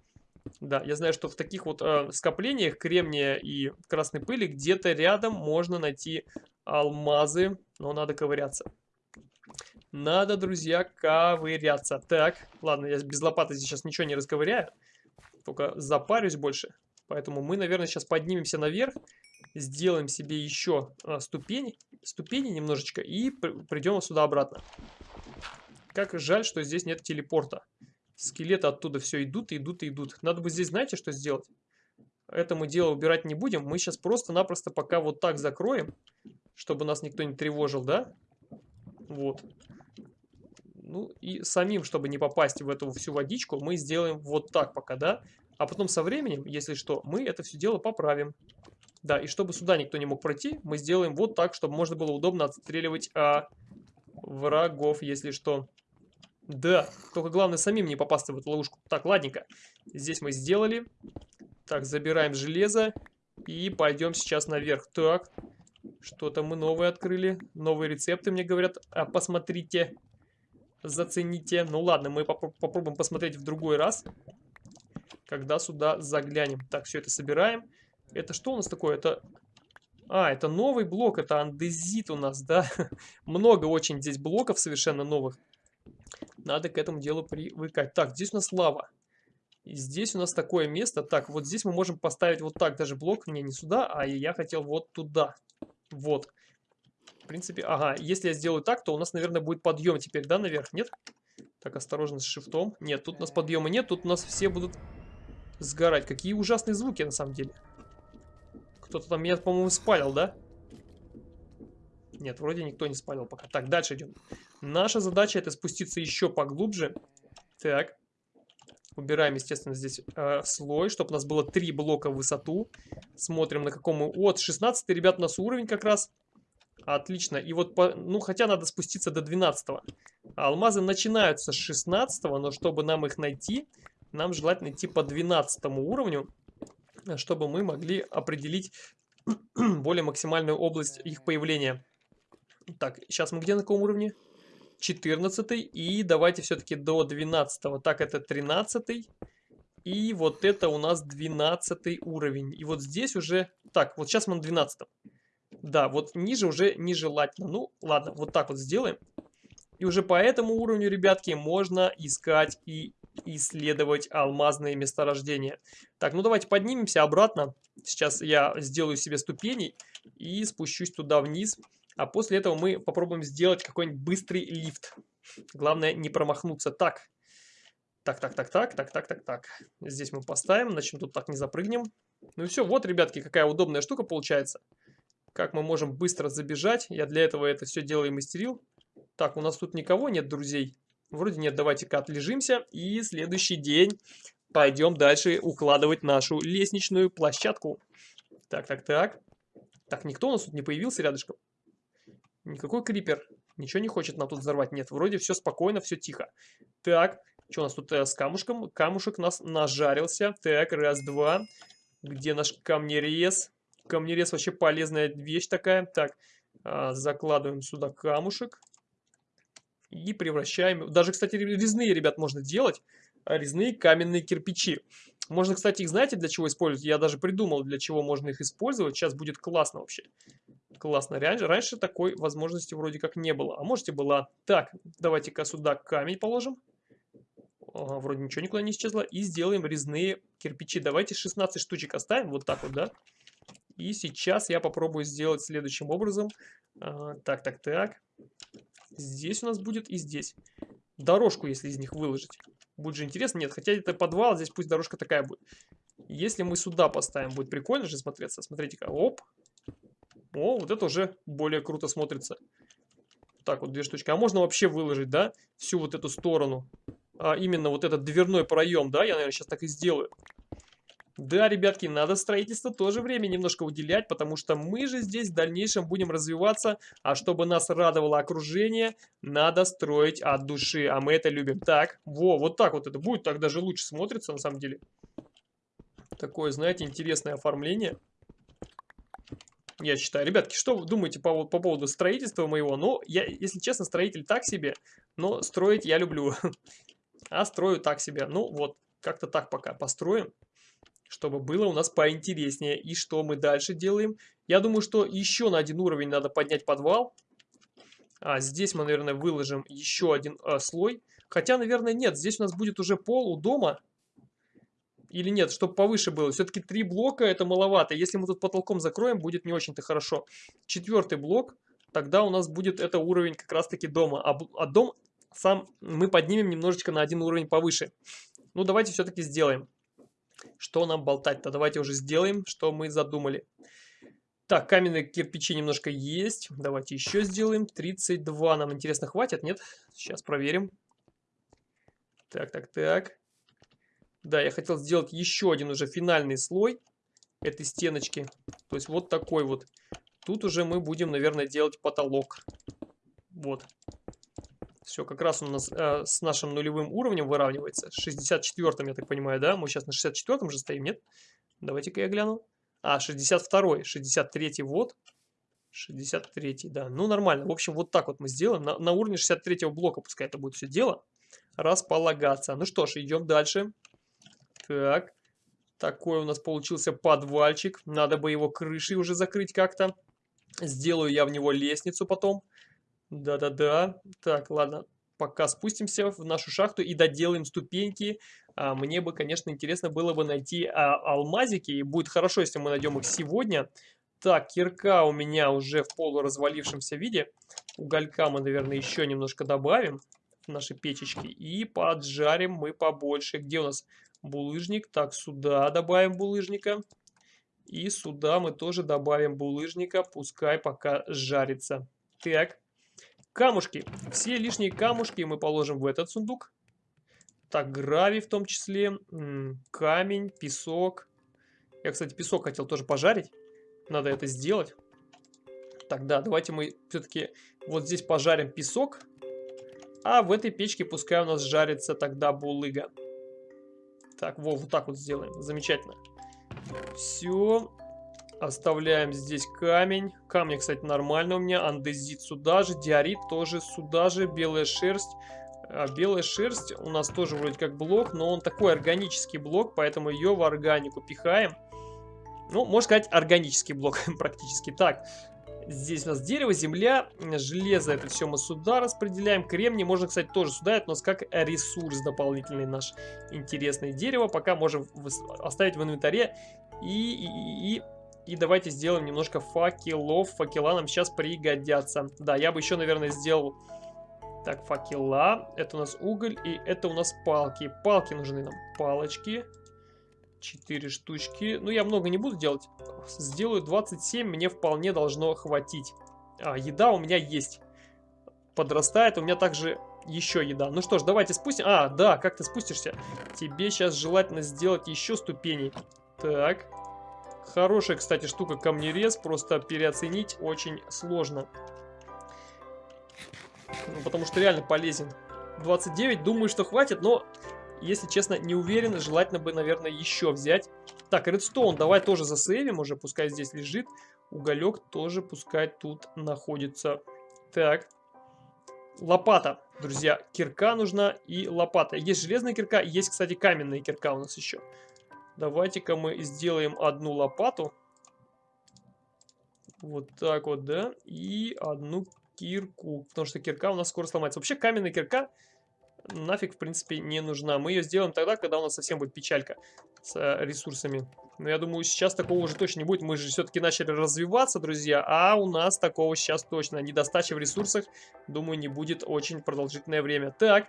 Да, я знаю, что в таких вот э, скоплениях кремния и красной пыли где-то рядом можно найти алмазы, но надо ковыряться. Надо, друзья, ковыряться. Так, ладно, я без лопаты сейчас ничего не расковыряю, только запарюсь больше. Поэтому мы, наверное, сейчас поднимемся наверх, сделаем себе еще э, ступени, ступени немножечко и придем сюда обратно. Как жаль, что здесь нет телепорта. Скелеты оттуда все идут, идут, идут. Надо бы здесь, знаете, что сделать? Это мы дело убирать не будем. Мы сейчас просто-напросто пока вот так закроем, чтобы нас никто не тревожил, да? Вот. Ну и самим, чтобы не попасть в эту всю водичку, мы сделаем вот так пока, да? А потом со временем, если что, мы это все дело поправим. Да, и чтобы сюда никто не мог пройти, мы сделаем вот так, чтобы можно было удобно отстреливать а, врагов, если что. Да, только главное самим не попасться в эту ловушку. Так, ладненько. Здесь мы сделали. Так, забираем железо. И пойдем сейчас наверх. Так, что-то мы новое открыли. Новые рецепты мне говорят. А, посмотрите. Зацените. Ну ладно, мы поп попробуем посмотреть в другой раз. Когда сюда заглянем. Так, все это собираем. Это что у нас такое? Это... А, это новый блок, это андезит у нас, да? Много очень здесь блоков совершенно новых. Надо к этому делу привыкать. Так, здесь у нас лава. И здесь у нас такое место. Так, вот здесь мы можем поставить вот так даже блок. Не, не сюда, а я хотел вот туда. Вот. В принципе, ага, если я сделаю так, то у нас, наверное, будет подъем теперь, да, наверх, нет? Так, осторожно с шифтом. Нет, тут у нас подъема нет, тут у нас все будут сгорать. Какие ужасные звуки, на самом деле. Кто-то там меня, по-моему, спалил, да? Нет, вроде никто не спалил пока. Так, дальше идем. Наша задача это спуститься еще поглубже. Так. Убираем, естественно, здесь э, слой, чтобы у нас было три блока в высоту. Смотрим, на каком мы... Вот, 16 ребят, у нас уровень как раз. Отлично. И вот, по... ну, хотя надо спуститься до 12 -го. Алмазы начинаются с 16 но чтобы нам их найти, нам желательно идти по 12 уровню, чтобы мы могли определить более максимальную область их появления. Так, сейчас мы где на каком уровне? 14 и давайте все-таки до 12 так это 13 и вот это у нас 12 уровень и вот здесь уже так вот сейчас мы на 12 да вот ниже уже нежелательно ну ладно вот так вот сделаем и уже по этому уровню ребятки можно искать и исследовать алмазные месторождения так ну давайте поднимемся обратно сейчас я сделаю себе ступени и спущусь туда вниз а после этого мы попробуем сделать какой-нибудь быстрый лифт. Главное не промахнуться. Так. Так, так, так, так, так, так, так, так. Здесь мы поставим, значит тут так не запрыгнем. Ну и все, вот, ребятки, какая удобная штука получается. Как мы можем быстро забежать. Я для этого это все дело и мастерил. Так, у нас тут никого нет, друзей. Вроде нет, давайте-ка отлежимся. И следующий день пойдем дальше укладывать нашу лестничную площадку. Так, так, так. Так, никто у нас тут не появился рядышком. Никакой крипер. Ничего не хочет нам тут взорвать. Нет, вроде все спокойно, все тихо. Так, что у нас тут э, с камушком? Камушек нас нажарился. Так, раз, два. Где наш камнерез? Камнерез вообще полезная вещь такая. Так, э, закладываем сюда камушек. И превращаем... Даже, кстати, резные, ребят, можно делать. Резные каменные кирпичи. Можно, кстати, их знаете, для чего использовать? Я даже придумал, для чего можно их использовать. Сейчас будет классно вообще. Классно. Раньше, раньше такой возможности вроде как не было. А можете была. Так, давайте-ка сюда камень положим. Ага, вроде ничего никуда не исчезло. И сделаем резные кирпичи. Давайте 16 штучек оставим. Вот так вот, да? И сейчас я попробую сделать следующим образом. А, так, так, так. Здесь у нас будет и здесь. Дорожку, если из них выложить. Будет же интересно. Нет, хотя это подвал, здесь пусть дорожка такая будет. Если мы сюда поставим, будет прикольно же смотреться. Смотрите-ка, оп. О, вот это уже более круто смотрится. Так, вот две штучки. А можно вообще выложить, да, всю вот эту сторону. А именно вот этот дверной проем, да, я, наверное, сейчас так и сделаю. Да, ребятки, надо строительство тоже время немножко уделять, потому что мы же здесь в дальнейшем будем развиваться, а чтобы нас радовало окружение, надо строить от души, а мы это любим. Так, во, вот так вот это будет, так даже лучше смотрится на самом деле. Такое, знаете, интересное оформление. Я считаю. Ребятки, что вы думаете по, по поводу строительства моего? Ну, я, если честно, строитель так себе, но строить я люблю. А строю так себе. Ну, вот, как-то так пока построим чтобы было у нас поинтереснее. И что мы дальше делаем? Я думаю, что еще на один уровень надо поднять подвал. А здесь мы, наверное, выложим еще один а, слой. Хотя, наверное, нет. Здесь у нас будет уже пол у дома. Или нет, чтобы повыше было. Все-таки три блока это маловато. Если мы тут потолком закроем, будет не очень-то хорошо. Четвертый блок, тогда у нас будет это уровень как раз-таки дома. А, а дом сам мы поднимем немножечко на один уровень повыше. Ну, давайте все-таки сделаем. Что нам болтать-то? Давайте уже сделаем, что мы задумали. Так, каменные кирпичи немножко есть. Давайте еще сделаем. 32 нам, интересно, хватит? Нет? Сейчас проверим. Так, так, так. Да, я хотел сделать еще один уже финальный слой этой стеночки. То есть вот такой вот. Тут уже мы будем, наверное, делать потолок. Вот. Все, как раз у нас э, с нашим нулевым уровнем выравнивается. 64-м, я так понимаю, да? Мы сейчас на 64-м же стоим, нет? Давайте-ка я гляну. А, 62-й, 63-й, вот. 63-й, да. Ну, нормально. В общем, вот так вот мы сделаем. На, на уровне 63-го блока пускай это будет все дело. Располагаться. Ну что ж, идем дальше. Так. Такой у нас получился подвальчик. Надо бы его крышей уже закрыть как-то. Сделаю я в него лестницу потом. Да-да-да. Так, ладно. Пока спустимся в нашу шахту и доделаем ступеньки. А, мне бы, конечно, интересно было бы найти а, алмазики. И будет хорошо, если мы найдем их сегодня. Так, кирка у меня уже в полуразвалившемся виде. Уголька мы, наверное, еще немножко добавим в наши печечки. И поджарим мы побольше. Где у нас булыжник? Так, сюда добавим булыжника. И сюда мы тоже добавим булыжника. Пускай пока жарится. Так. Камушки. Все лишние камушки мы положим в этот сундук. Так, гравий в том числе. Камень, песок. Я, кстати, песок хотел тоже пожарить. Надо это сделать. Так, да, давайте мы все-таки вот здесь пожарим песок. А в этой печке пускай у нас жарится тогда булыга. Так, во, вот так вот сделаем. Замечательно. Все. Оставляем здесь камень. Камни, кстати, нормально у меня. Андезит сюда же. Диорит тоже сюда же. Белая шерсть. А белая шерсть у нас тоже вроде как блок, но он такой органический блок, поэтому ее в органику пихаем. Ну, можно сказать, органический блок практически. Так, здесь у нас дерево, земля, железо, это все мы сюда распределяем. Кремний можно, кстати, тоже сюда, это у нас как ресурс дополнительный наш интересный. Дерево пока можем оставить в инвентаре и, и, и и давайте сделаем немножко факелов. Факела нам сейчас пригодятся. Да, я бы еще, наверное, сделал... Так, факела. Это у нас уголь. И это у нас палки. Палки нужны нам. Палочки. Четыре штучки. Ну, я много не буду делать. Сделаю 27. Мне вполне должно хватить. А, еда у меня есть. Подрастает. У меня также еще еда. Ну что ж, давайте спустим. А, да, как ты спустишься? Тебе сейчас желательно сделать еще ступени. Так. Хорошая, кстати, штука камнерез, просто переоценить очень сложно. Ну, потому что реально полезен. 29, думаю, что хватит, но, если честно, не уверен. Желательно бы, наверное, еще взять. Так, редстоун давай тоже засейвим уже, пускай здесь лежит. Уголек тоже пускай тут находится. Так. Лопата, друзья. Кирка нужна и лопата. Есть железная кирка, есть, кстати, каменная кирка у нас еще. Давайте-ка мы сделаем одну лопату. Вот так вот, да. И одну кирку. Потому что кирка у нас скоро сломается. Вообще каменная кирка нафиг, в принципе, не нужна. Мы ее сделаем тогда, когда у нас совсем будет печалька с э, ресурсами. Но я думаю, сейчас такого уже точно не будет. Мы же все-таки начали развиваться, друзья. А у нас такого сейчас точно. Недостача в ресурсах, думаю, не будет очень продолжительное время. Так.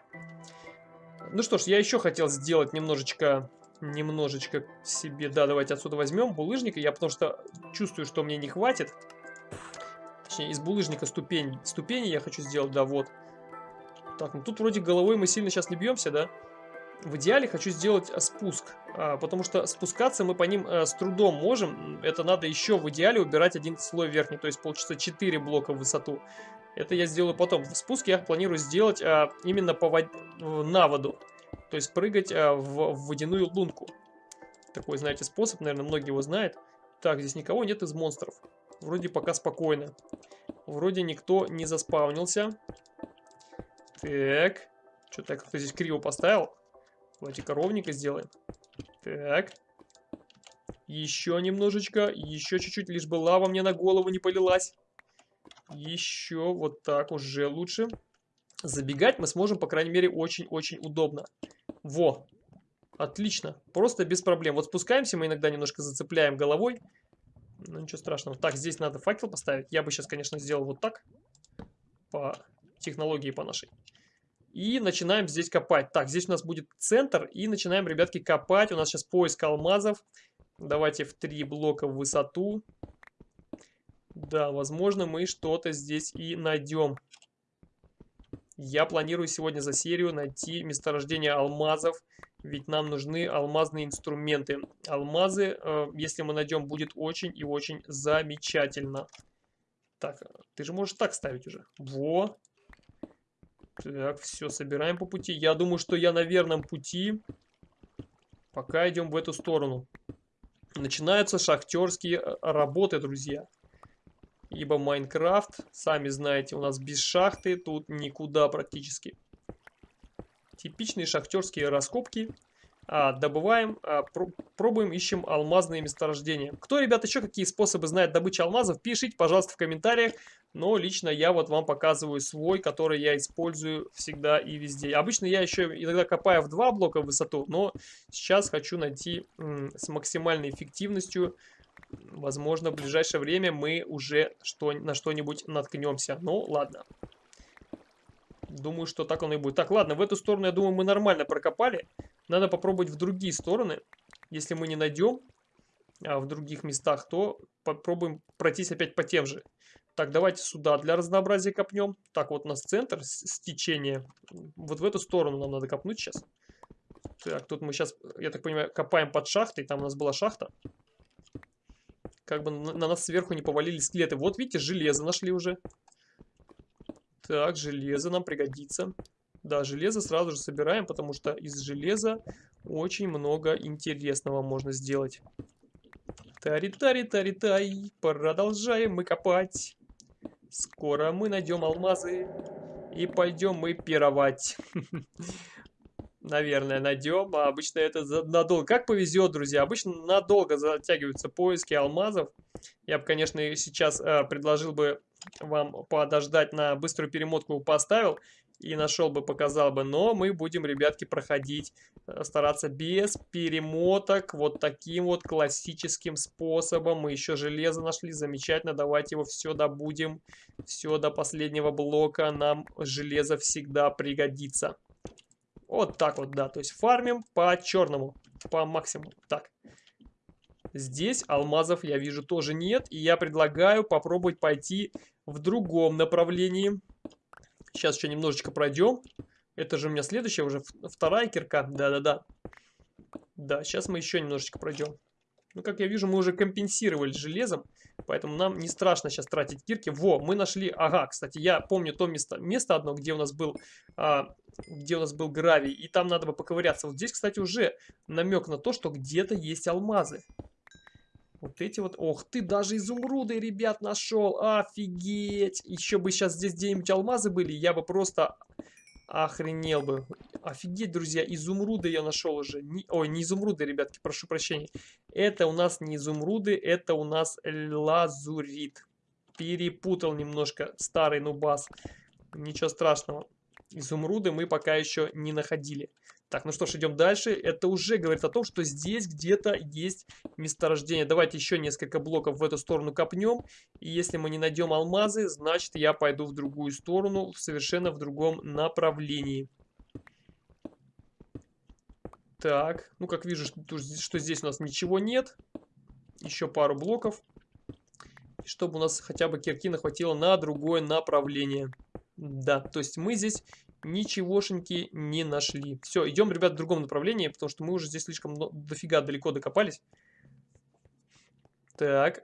Ну что ж, я еще хотел сделать немножечко немножечко себе... Да, давайте отсюда возьмем булыжника. Я потому что чувствую, что мне не хватит. Точнее, из булыжника ступень. Ступени я хочу сделать, да, вот. Так, ну тут вроде головой мы сильно сейчас не бьемся, да? В идеале хочу сделать а, спуск, а, потому что спускаться мы по ним а, с трудом можем. Это надо еще в идеале убирать один слой верхний, то есть получится 4 блока в высоту. Это я сделаю потом. В спуске я планирую сделать а, именно по вод... на воду, то есть прыгать а, в, в водяную лунку. Такой, знаете, способ, наверное, многие его знают. Так, здесь никого нет из монстров. Вроде пока спокойно. Вроде никто не заспавнился. Так. Что-то я как-то здесь криво поставил. Давайте-ка ровненько сделаем. Так. Еще немножечко. Еще чуть-чуть, лишь бы лава мне на голову не полилась. Еще вот так уже лучше. Забегать мы сможем, по крайней мере, очень-очень удобно. Во. Отлично. Просто без проблем. Вот спускаемся, мы иногда немножко зацепляем головой. Ну, ничего страшного. Так, здесь надо факел поставить. Я бы сейчас, конечно, сделал вот так. По технологии по нашей. И начинаем здесь копать. Так, здесь у нас будет центр. И начинаем, ребятки, копать. У нас сейчас поиск алмазов. Давайте в три блока в высоту. Да, возможно, мы что-то здесь и найдем. Я планирую сегодня за серию найти месторождение алмазов. Ведь нам нужны алмазные инструменты. Алмазы, э, если мы найдем, будет очень и очень замечательно. Так, ты же можешь так ставить уже. Во, так, все, собираем по пути. Я думаю, что я на верном пути. Пока идем в эту сторону. Начинаются шахтерские э, работы, друзья. Ибо Майнкрафт, сами знаете, у нас без шахты тут никуда практически. Типичные шахтерские раскопки а, добываем, а, пробуем, ищем алмазные месторождения. Кто, ребята, еще какие способы знает добычи алмазов, пишите, пожалуйста, в комментариях. Но лично я вот вам показываю свой, который я использую всегда и везде. Обычно я еще иногда копаю в два блока в высоту, но сейчас хочу найти с максимальной эффективностью. Возможно, в ближайшее время мы уже что, на что-нибудь наткнемся. Ну, ладно. Думаю, что так оно и будет. Так, ладно, в эту сторону, я думаю, мы нормально прокопали. Надо попробовать в другие стороны. Если мы не найдем а в других местах, то попробуем пройтись опять по тем же. Так, давайте сюда для разнообразия копнем. Так, вот у нас центр с течения. Вот в эту сторону нам надо копнуть сейчас. Так, тут мы сейчас, я так понимаю, копаем под шахтой. Там у нас была шахта. Как бы на, на нас сверху не повалили скелеты. Вот видите, железо нашли уже. Так, железо нам пригодится. Да, железо сразу же собираем, потому что из железа очень много интересного можно сделать. Тари-тари-тари-тай, продолжаем мы копать. Скоро мы найдем алмазы и пойдем мы пировать. Наверное, найдем. А обычно это надолго. Как повезет, друзья. Обычно надолго затягиваются поиски алмазов. Я бы, конечно, сейчас э, предложил бы вам подождать на быструю перемотку поставил и нашел бы, показал бы. Но мы будем, ребятки, проходить, э, стараться без перемоток, вот таким вот классическим способом. Мы еще железо нашли, замечательно, давайте его все добудем. Все до последнего блока, нам железо всегда пригодится. Вот так вот, да, то есть фармим по черному, по максимуму. Так, здесь алмазов я вижу тоже нет, и я предлагаю попробовать пойти в другом направлении. Сейчас еще немножечко пройдем. Это же у меня следующая уже вторая кирка. Да-да-да. Да, сейчас мы еще немножечко пройдем. Ну, как я вижу, мы уже компенсировали железом, поэтому нам не страшно сейчас тратить кирки. Во, мы нашли... Ага, кстати, я помню то место, место одно, где у нас был... А, где у нас был гравий, и там надо бы поковыряться. Вот здесь, кстати, уже намек на то, что где-то есть алмазы. Вот эти вот... Ох ты, даже изумруды, ребят, нашел. Офигеть. Еще бы сейчас здесь где-нибудь алмазы были, я бы просто охренел бы. Офигеть, друзья, изумруды я нашел уже. Не... Ой, не изумруды, ребятки, прошу прощения. Это у нас не изумруды, это у нас лазурит. Перепутал немножко старый нубас. Ничего страшного. Изумруды мы пока еще не находили. Так, ну что ж, идем дальше. Это уже говорит о том, что здесь где-то есть месторождение. Давайте еще несколько блоков в эту сторону копнем. И если мы не найдем алмазы, значит я пойду в другую сторону, совершенно в другом направлении. Так, ну как вижу, что, здесь у нас ничего нет. Еще пару блоков. Чтобы у нас хотя бы кирки хватило на другое направление. Да, то есть мы здесь ничегошеньки не нашли. Все, идем, ребят, в другом направлении, потому что мы уже здесь слишком дофига далеко докопались. Так.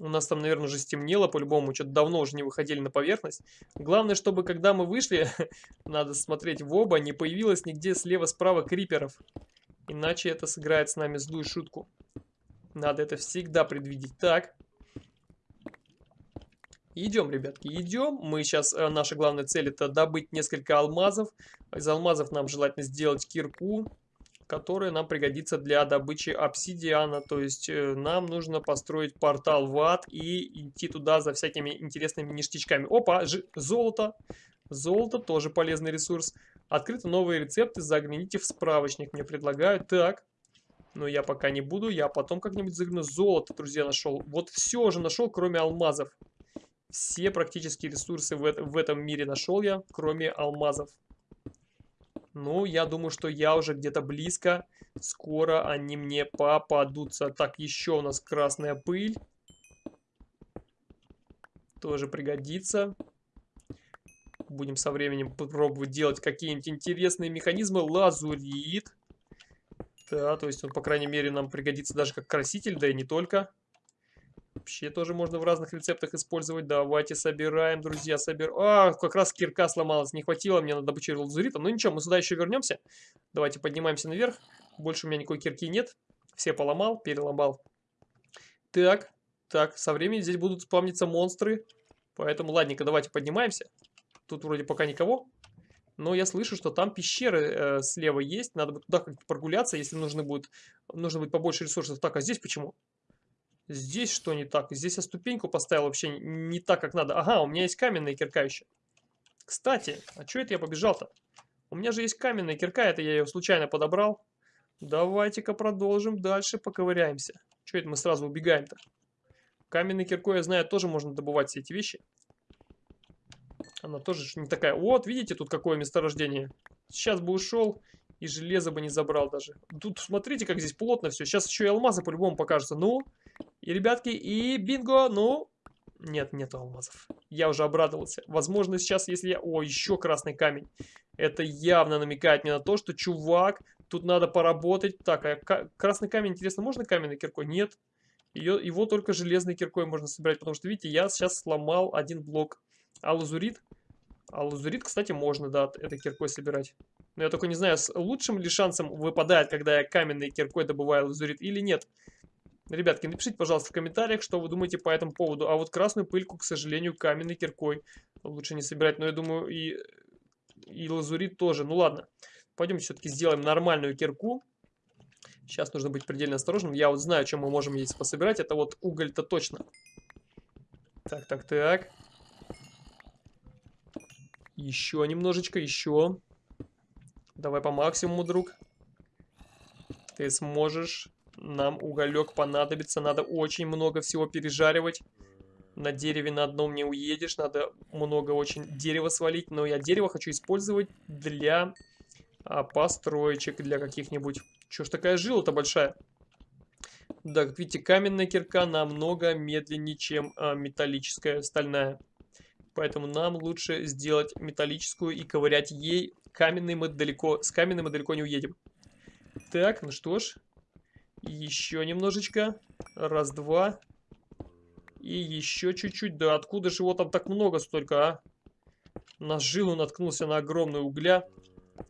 У нас там, наверное, уже стемнело по-любому. Что-то давно уже не выходили на поверхность. Главное, чтобы когда мы вышли, надо смотреть в оба, не появилось нигде слева-справа криперов. Иначе это сыграет с нами злую шутку. Надо это всегда предвидеть. Так. Идем, ребятки, идем. Мы сейчас, э, наша главная цель это добыть несколько алмазов. Из алмазов нам желательно сделать кирку которая нам пригодится для добычи обсидиана. То есть э, нам нужно построить портал в ад и идти туда за всякими интересными ништячками. Опа, золото. Золото тоже полезный ресурс. Открыты новые рецепты, загляните в справочник, мне предлагают. Так, но я пока не буду, я потом как-нибудь загляну. Золото, друзья, нашел. Вот все уже нашел, кроме алмазов. Все практически ресурсы в, в этом мире нашел я, кроме алмазов. Ну, я думаю, что я уже где-то близко. Скоро они мне попадутся. Так, еще у нас красная пыль. Тоже пригодится. Будем со временем пробовать делать какие-нибудь интересные механизмы. Лазурит. Да, то есть он, по крайней мере, нам пригодится даже как краситель, да и не только. Вообще тоже можно в разных рецептах использовать. Давайте собираем, друзья, собираем. А, как раз кирка сломалась, не хватило мне на добычу лазурита. Ну ничего, мы сюда еще вернемся. Давайте поднимаемся наверх. Больше у меня никакой кирки нет. Все поломал, переломал. Так, так, со временем здесь будут спавниться монстры. Поэтому, ладненько, давайте поднимаемся. Тут вроде пока никого. Но я слышу, что там пещеры э, слева есть. Надо бы туда как-то прогуляться, если нужно будет, нужно будет побольше ресурсов. Так, а здесь почему? Здесь что не так? Здесь я ступеньку поставил вообще не так, как надо. Ага, у меня есть каменная кирка еще. Кстати, а что это я побежал-то? У меня же есть каменная кирка, это я ее случайно подобрал. Давайте-ка продолжим дальше, поковыряемся. Что это мы сразу убегаем-то? Каменной киркой, я знаю, тоже можно добывать все эти вещи. Она тоже не такая. Вот, видите, тут какое месторождение. Сейчас бы ушел и железо бы не забрал даже. Тут смотрите, как здесь плотно все. Сейчас еще и алмазы по-любому покажутся. Ну, и, ребятки, и бинго, ну... Нет, нет алмазов. Я уже обрадовался. Возможно, сейчас, если я... О, еще красный камень. Это явно намекает мне на то, что, чувак, тут надо поработать. Так, а красный камень, интересно, можно каменной киркой? Нет. Ее, его только железной киркой можно собирать, потому что, видите, я сейчас сломал один блок. А лазурит? А лазурит, кстати, можно, да, этой киркой собирать. Но я только не знаю, с лучшим ли шансом выпадает, когда я каменной киркой добываю лазурит или нет. Ребятки, напишите, пожалуйста, в комментариях, что вы думаете по этому поводу. А вот красную пыльку, к сожалению, каменной киркой лучше не собирать. Но я думаю, и, и лазурит тоже. Ну ладно, пойдемте все-таки сделаем нормальную кирку. Сейчас нужно быть предельно осторожным. Я вот знаю, чем мы можем здесь пособирать. Это вот уголь-то точно. Так, так, так. Еще немножечко, еще. Давай по максимуму, друг. Ты сможешь. Нам уголек понадобится. Надо очень много всего пережаривать. На дереве на одном не уедешь. Надо много очень дерева свалить. Но я дерево хочу использовать для а, построечек, для каких-нибудь. Чё ж такая жила-то большая? Да, как видите, каменная кирка намного медленнее, чем а, металлическая, стальная. Поэтому нам лучше сделать металлическую и ковырять ей. Каменный мы далеко, с каменным мы далеко не уедем. Так, ну что ж, еще немножечко. Раз, два. И еще чуть-чуть. Да откуда же его там так много столько, а? На жилу наткнулся на огромную угля.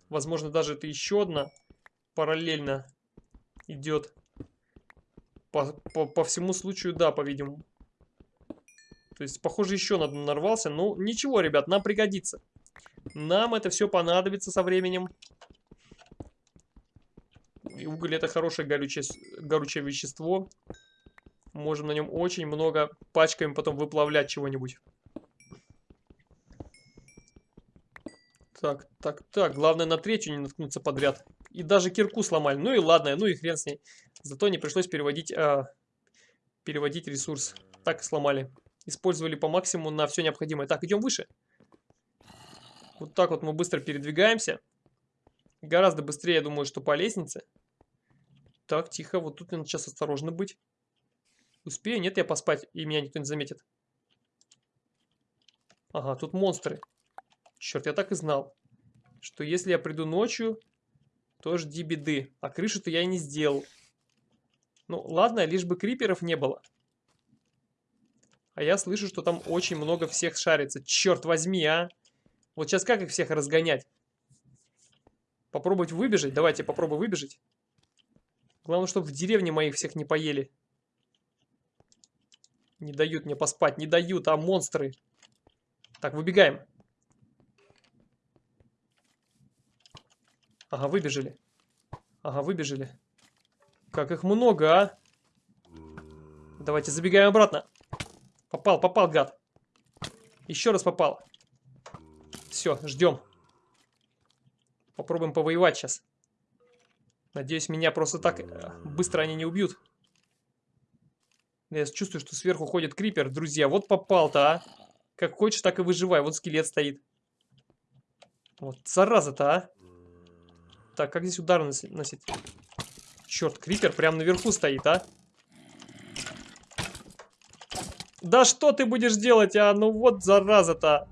Возможно, даже это еще одна параллельно идет. По, по, по всему случаю, да, по-видимому. То есть, похоже, еще надо нарвался. Ну, ничего, ребят, нам пригодится. Нам это все понадобится со временем. И уголь это хорошее горючее, горючее вещество. Можем на нем очень много пачками потом выплавлять чего-нибудь. Так, так, так. Главное на третью не наткнуться подряд. И даже кирку сломали. Ну и ладно, ну и хрен с ней. Зато не пришлось переводить, а, переводить ресурс. Так сломали. Использовали по максимуму на все необходимое. Так, идем выше. Вот так вот мы быстро передвигаемся. Гораздо быстрее, я думаю, что по лестнице. Так, тихо, вот тут надо сейчас осторожно быть. Успею? Нет, я поспать, и меня никто не заметит. Ага, тут монстры. Черт, я так и знал, что если я приду ночью, то жди беды. А крышу-то я и не сделал. Ну, ладно, лишь бы криперов не было. А я слышу, что там очень много всех шарится. Черт возьми, а! Вот сейчас как их всех разгонять? Попробовать выбежать? Давайте попробуем выбежать. Главное, чтобы в деревне моих всех не поели. Не дают мне поспать, не дают, а монстры. Так, выбегаем. Ага, выбежали. Ага, выбежали. Как их много, а? Давайте забегаем обратно. Попал, попал, гад. Еще раз попал. Все, ждем. Попробуем повоевать сейчас. Надеюсь, меня просто так э, быстро они не убьют. Я чувствую, что сверху ходит крипер. Друзья, вот попал-то, а. Как хочешь, так и выживай. Вот скелет стоит. Вот, зараза-то, а. Так, как здесь удар носить? Черт, крипер прям наверху стоит, а. Да что ты будешь делать, а? Ну вот зараза-то.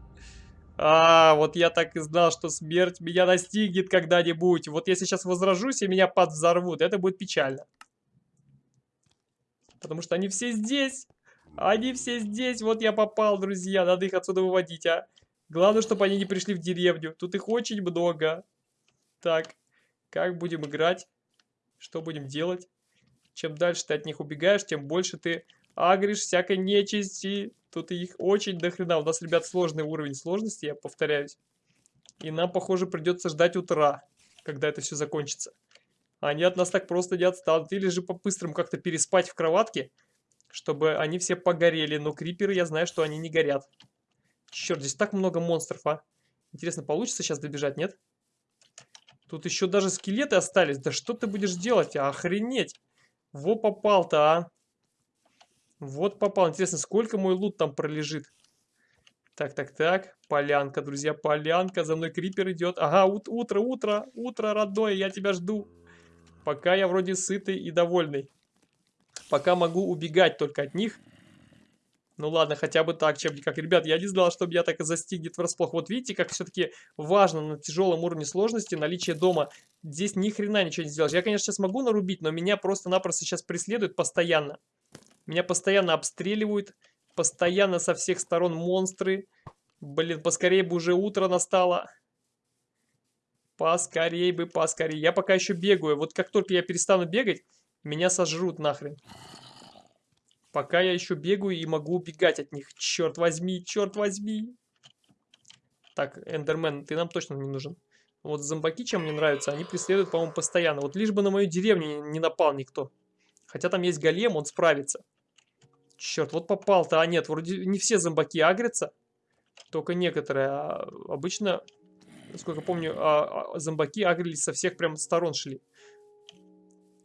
А, вот я так и знал, что смерть меня настигнет когда-нибудь. Вот если сейчас возражусь и меня подвзорвут, это будет печально. Потому что они все здесь. Они все здесь. Вот я попал, друзья. Надо их отсюда выводить, а. Главное, чтобы они не пришли в деревню. Тут их очень много. Так, как будем играть? Что будем делать? Чем дальше ты от них убегаешь, тем больше ты агришь всякой нечисти. Тут их очень дохрена. У нас, ребят, сложный уровень сложности, я повторяюсь. И нам, похоже, придется ждать утра, когда это все закончится. Они от нас так просто не отстанут. Или же по-быстрому как-то переспать в кроватке, чтобы они все погорели. Но криперы, я знаю, что они не горят. Черт, здесь так много монстров, а. Интересно, получится сейчас добежать, нет? Тут еще даже скелеты остались. Да что ты будешь делать? Охренеть. Во попал-то, а. Вот попал. Интересно, сколько мой лут там пролежит? Так, так, так. Полянка, друзья, полянка. За мной крипер идет. Ага, ут утро, утро, утро, родное, я тебя жду. Пока я вроде сытый и довольный. Пока могу убегать только от них. Ну ладно, хотя бы так, чем никак. Ребят, я не знал, что меня так и застигнет врасплох. Вот видите, как все-таки важно на тяжелом уровне сложности наличие дома. Здесь ни хрена ничего не сделаешь. Я, конечно, сейчас могу нарубить, но меня просто-напросто сейчас преследуют постоянно. Меня постоянно обстреливают, постоянно со всех сторон монстры. Блин, поскорее бы уже утро настало. Поскорей бы, поскорей. Я пока еще бегаю. Вот как только я перестану бегать, меня сожрут нахрен. Пока я еще бегаю и могу убегать от них. Черт возьми, черт возьми. Так, Эндермен, ты нам точно не нужен. Вот зомбаки, чем мне нравятся, они преследуют, по-моему, постоянно. Вот лишь бы на мою деревню не напал никто. Хотя там есть голем, он справится. Черт, вот попал-то. А нет, вроде не все зомбаки агрятся. Только некоторые. А обычно, насколько помню, а, а, зомбаки агрились со всех прям сторон шли.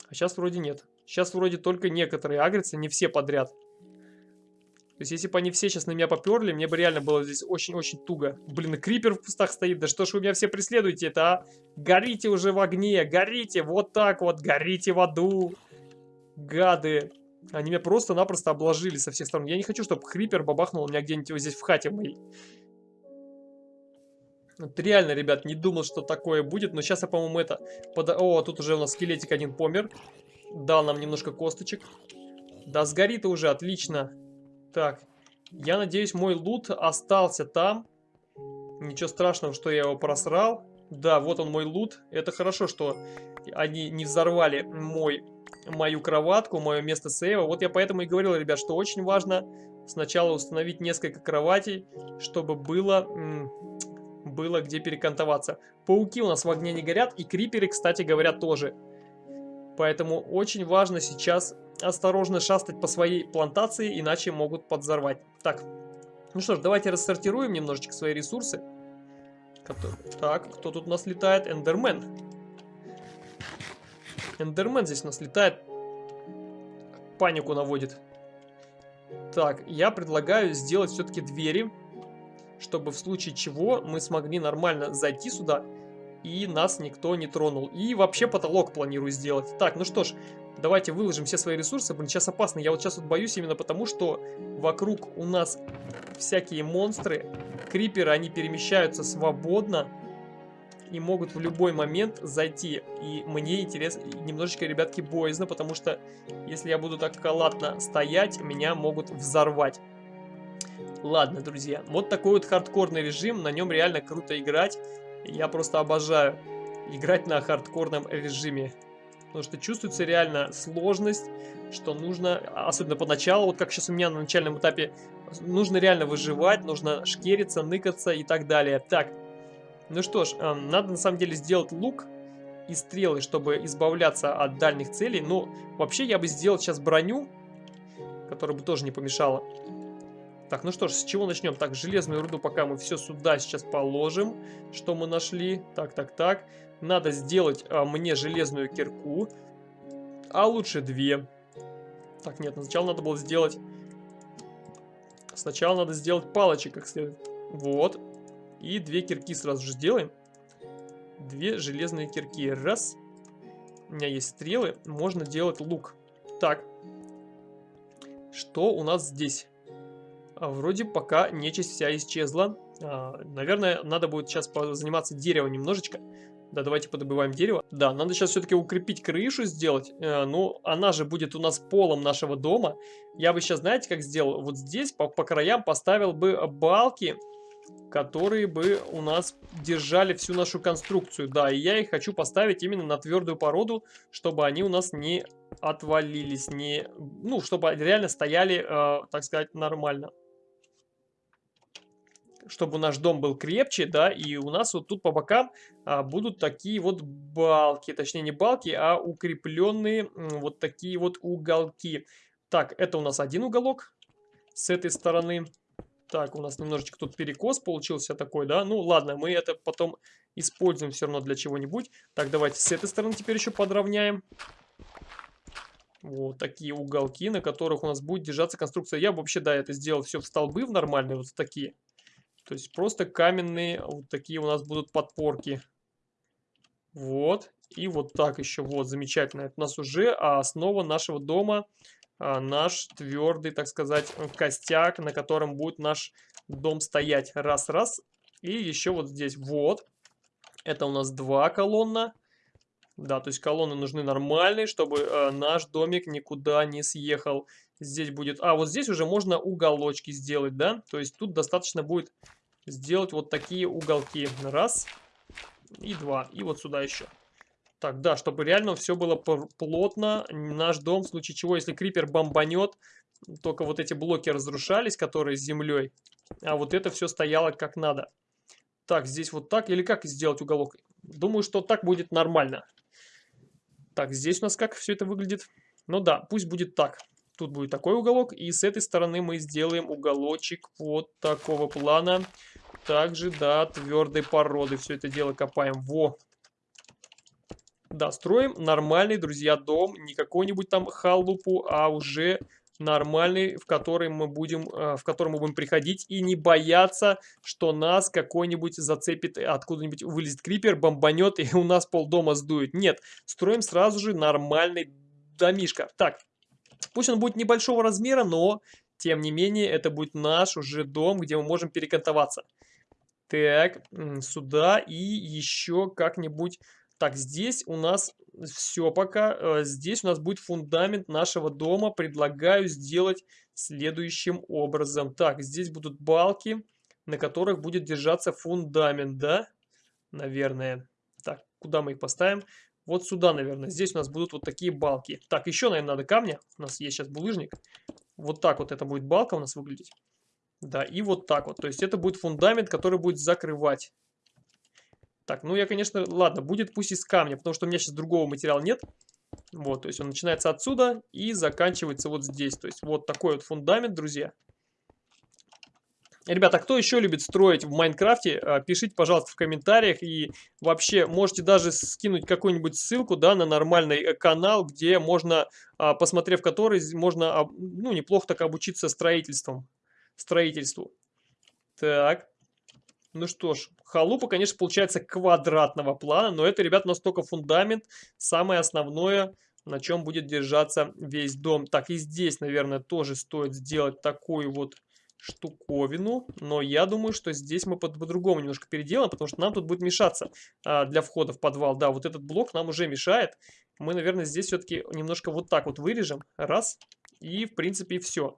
А сейчас вроде нет. Сейчас вроде только некоторые агрятся, не все подряд. То есть, если бы они все сейчас на меня поперли, мне бы реально было здесь очень-очень туго. Блин, крипер в кустах стоит. Да что ж вы меня все преследуете это, а? Горите уже в огне, горите, вот так вот, горите в аду. Гады. Они меня просто-напросто обложили со всех сторон. Я не хочу, чтобы Крипер бабахнул у меня где-нибудь вот здесь в хате моей. Вот реально, ребят, не думал, что такое будет. Но сейчас я, по-моему, это... Под... О, тут уже у нас скелетик один помер. Дал нам немножко косточек. Да, сгорит уже, отлично. Так, я надеюсь, мой лут остался там. Ничего страшного, что я его просрал. Да, вот он мой лут. Это хорошо, что они не взорвали мой мою кроватку, мое место сейва. Вот я поэтому и говорил, ребят, что очень важно сначала установить несколько кроватей, чтобы было, было где перекантоваться. Пауки у нас в огне не горят, и криперы, кстати говоря, тоже. Поэтому очень важно сейчас осторожно шастать по своей плантации, иначе могут подзорвать. Так, ну что ж, давайте рассортируем немножечко свои ресурсы. Так, кто тут у нас летает? Эндермен. Эндермен здесь у нас летает. Панику наводит. Так, я предлагаю сделать все-таки двери, чтобы в случае чего мы смогли нормально зайти сюда и нас никто не тронул. И вообще потолок планирую сделать. Так, ну что ж, давайте выложим все свои ресурсы. Блин, сейчас опасно. Я вот сейчас вот боюсь именно потому, что вокруг у нас всякие монстры, криперы, они перемещаются свободно и могут в любой момент зайти. И мне интересно, немножечко, ребятки, боязно, потому что если я буду так халатно стоять, меня могут взорвать. Ладно, друзья, вот такой вот хардкорный режим, на нем реально круто играть. Я просто обожаю играть на хардкорном режиме. Потому что чувствуется реально сложность, что нужно, особенно поначалу, вот как сейчас у меня на начальном этапе, нужно реально выживать, нужно шкериться, ныкаться и так далее. Так, ну что ж, эм, надо на самом деле сделать лук и стрелы, чтобы избавляться от дальних целей. Но вообще я бы сделал сейчас броню, которая бы тоже не помешала. Так, ну что ж, с чего начнем? Так, железную руду пока мы все сюда сейчас положим, что мы нашли. Так, так, так. Надо сделать а, мне железную кирку, а лучше две. Так, нет, сначала надо было сделать... Сначала надо сделать палочек как следует. Вот. И две кирки сразу же сделаем. Две железные кирки. Раз. У меня есть стрелы. Можно делать лук. Так. Что у нас здесь? А, вроде пока нечисть вся исчезла. А, наверное, надо будет сейчас заниматься деревом немножечко. Да, давайте подобываем дерево. Да, надо сейчас все-таки укрепить крышу сделать. Э, ну, она же будет у нас полом нашего дома. Я бы сейчас, знаете, как сделал? Вот здесь по, по краям поставил бы балки, которые бы у нас держали всю нашу конструкцию. Да, и я их хочу поставить именно на твердую породу, чтобы они у нас не отвалились, не, ну, чтобы реально стояли, э, так сказать, нормально чтобы наш дом был крепче, да, и у нас вот тут по бокам а, будут такие вот балки, точнее не балки, а укрепленные вот такие вот уголки. Так, это у нас один уголок с этой стороны. Так, у нас немножечко тут перекос получился такой, да, ну ладно, мы это потом используем все равно для чего-нибудь. Так, давайте с этой стороны теперь еще подровняем. Вот такие уголки, на которых у нас будет держаться конструкция. Я бы вообще, да, это сделал все в столбы в нормальные, вот такие. То есть просто каменные вот такие у нас будут подпорки. Вот. И вот так еще. Вот, замечательно. Это у нас уже основа нашего дома. А, наш твердый, так сказать, костяк, на котором будет наш дом стоять. Раз-раз. И еще вот здесь. Вот. Это у нас два колонна. Да, то есть колонны нужны нормальные, чтобы э, наш домик никуда не съехал. Здесь будет... А, вот здесь уже можно уголочки сделать, да? То есть тут достаточно будет сделать вот такие уголки. Раз и два. И вот сюда еще. Так, да, чтобы реально все было плотно. Наш дом, в случае чего, если крипер бомбанет, только вот эти блоки разрушались, которые с землей. А вот это все стояло как надо. Так, здесь вот так. Или как сделать уголок? Думаю, что так будет нормально. Так, здесь у нас как все это выглядит? Ну да, пусть будет так. Тут будет такой уголок. И с этой стороны мы сделаем уголочек вот такого плана. Также, да, твердой породы. Все это дело копаем. Во! Да, строим нормальный, друзья, дом. Не какой-нибудь там халупу, а уже нормальный, в который мы будем, э, в который мы будем приходить и не бояться, что нас какой-нибудь зацепит, откуда-нибудь вылезет крипер, бомбанет и у нас полдома сдует. Нет, строим сразу же нормальный домишко. Так, пусть он будет небольшого размера, но тем не менее это будет наш уже дом, где мы можем перекантоваться. Так, сюда и еще как-нибудь... Так, здесь у нас все пока. Э, здесь у нас будет фундамент нашего дома. Предлагаю сделать следующим образом. Так, здесь будут балки, на которых будет держаться фундамент, да? Наверное. Так, куда мы их поставим? Вот сюда, наверное. Здесь у нас будут вот такие балки. Так, еще, наверное, надо камня. У нас есть сейчас булыжник. Вот так вот это будет балка у нас выглядеть. Да, и вот так вот. То есть это будет фундамент, который будет закрывать так, ну я, конечно, ладно, будет пусть из камня, потому что у меня сейчас другого материала нет. Вот, то есть он начинается отсюда и заканчивается вот здесь. То есть вот такой вот фундамент, друзья. Ребята, кто еще любит строить в Майнкрафте, а, пишите, пожалуйста, в комментариях. И вообще, можете даже скинуть какую-нибудь ссылку, да, на нормальный э, канал, где можно, а, посмотрев который, можно, ну, неплохо так обучиться строительством, строительству. Так. Ну что ж, халупа, конечно, получается квадратного плана, но это, ребят, настолько фундамент, самое основное, на чем будет держаться весь дом. Так, и здесь, наверное, тоже стоит сделать такую вот штуковину, но я думаю, что здесь мы по-другому по немножко переделаем, потому что нам тут будет мешаться а, для входа в подвал. Да, вот этот блок нам уже мешает. Мы, наверное, здесь все-таки немножко вот так вот вырежем. Раз. И, в принципе, все.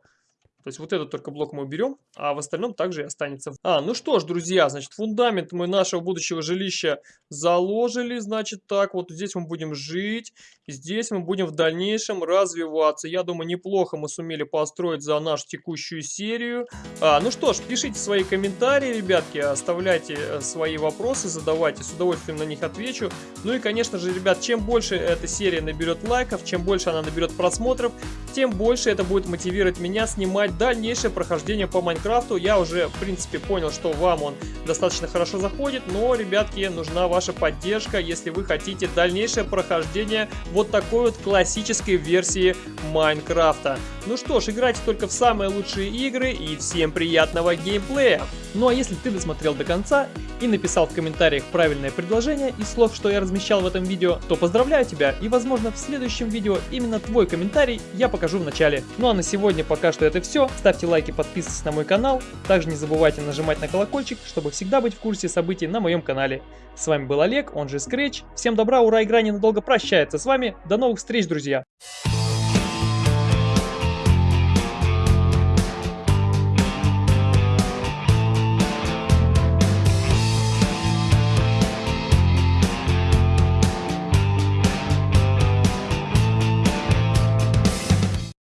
То есть вот этот только блок мы уберем, а в остальном также и останется. А, ну что ж, друзья, значит, фундамент мы нашего будущего жилища заложили, значит, так, вот здесь мы будем жить, здесь мы будем в дальнейшем развиваться. Я думаю, неплохо мы сумели построить за нашу текущую серию. А, ну что ж, пишите свои комментарии, ребятки, оставляйте э, свои вопросы, задавайте, с удовольствием на них отвечу. Ну и, конечно же, ребят, чем больше эта серия наберет лайков, чем больше она наберет просмотров, тем больше это будет мотивировать меня снимать дальнейшее прохождение по Майнкрафту. Я уже, в принципе, понял, что вам он достаточно хорошо заходит, но, ребятки, нужна ваша поддержка, если вы хотите дальнейшее прохождение вот такой вот классической версии Майнкрафта. Ну что ж, играйте только в самые лучшие игры и всем приятного геймплея! Ну а если ты досмотрел до конца и написал в комментариях правильное предложение из слов, что я размещал в этом видео, то поздравляю тебя и возможно в следующем видео именно твой комментарий я покажу в начале. Ну а на сегодня пока что это все. Ставьте лайки, подписывайтесь на мой канал. Также не забывайте нажимать на колокольчик, чтобы всегда быть в курсе событий на моем канале. С вами был Олег, он же Scratch. Всем добра, ура, игра ненадолго прощается с вами. До новых встреч, друзья!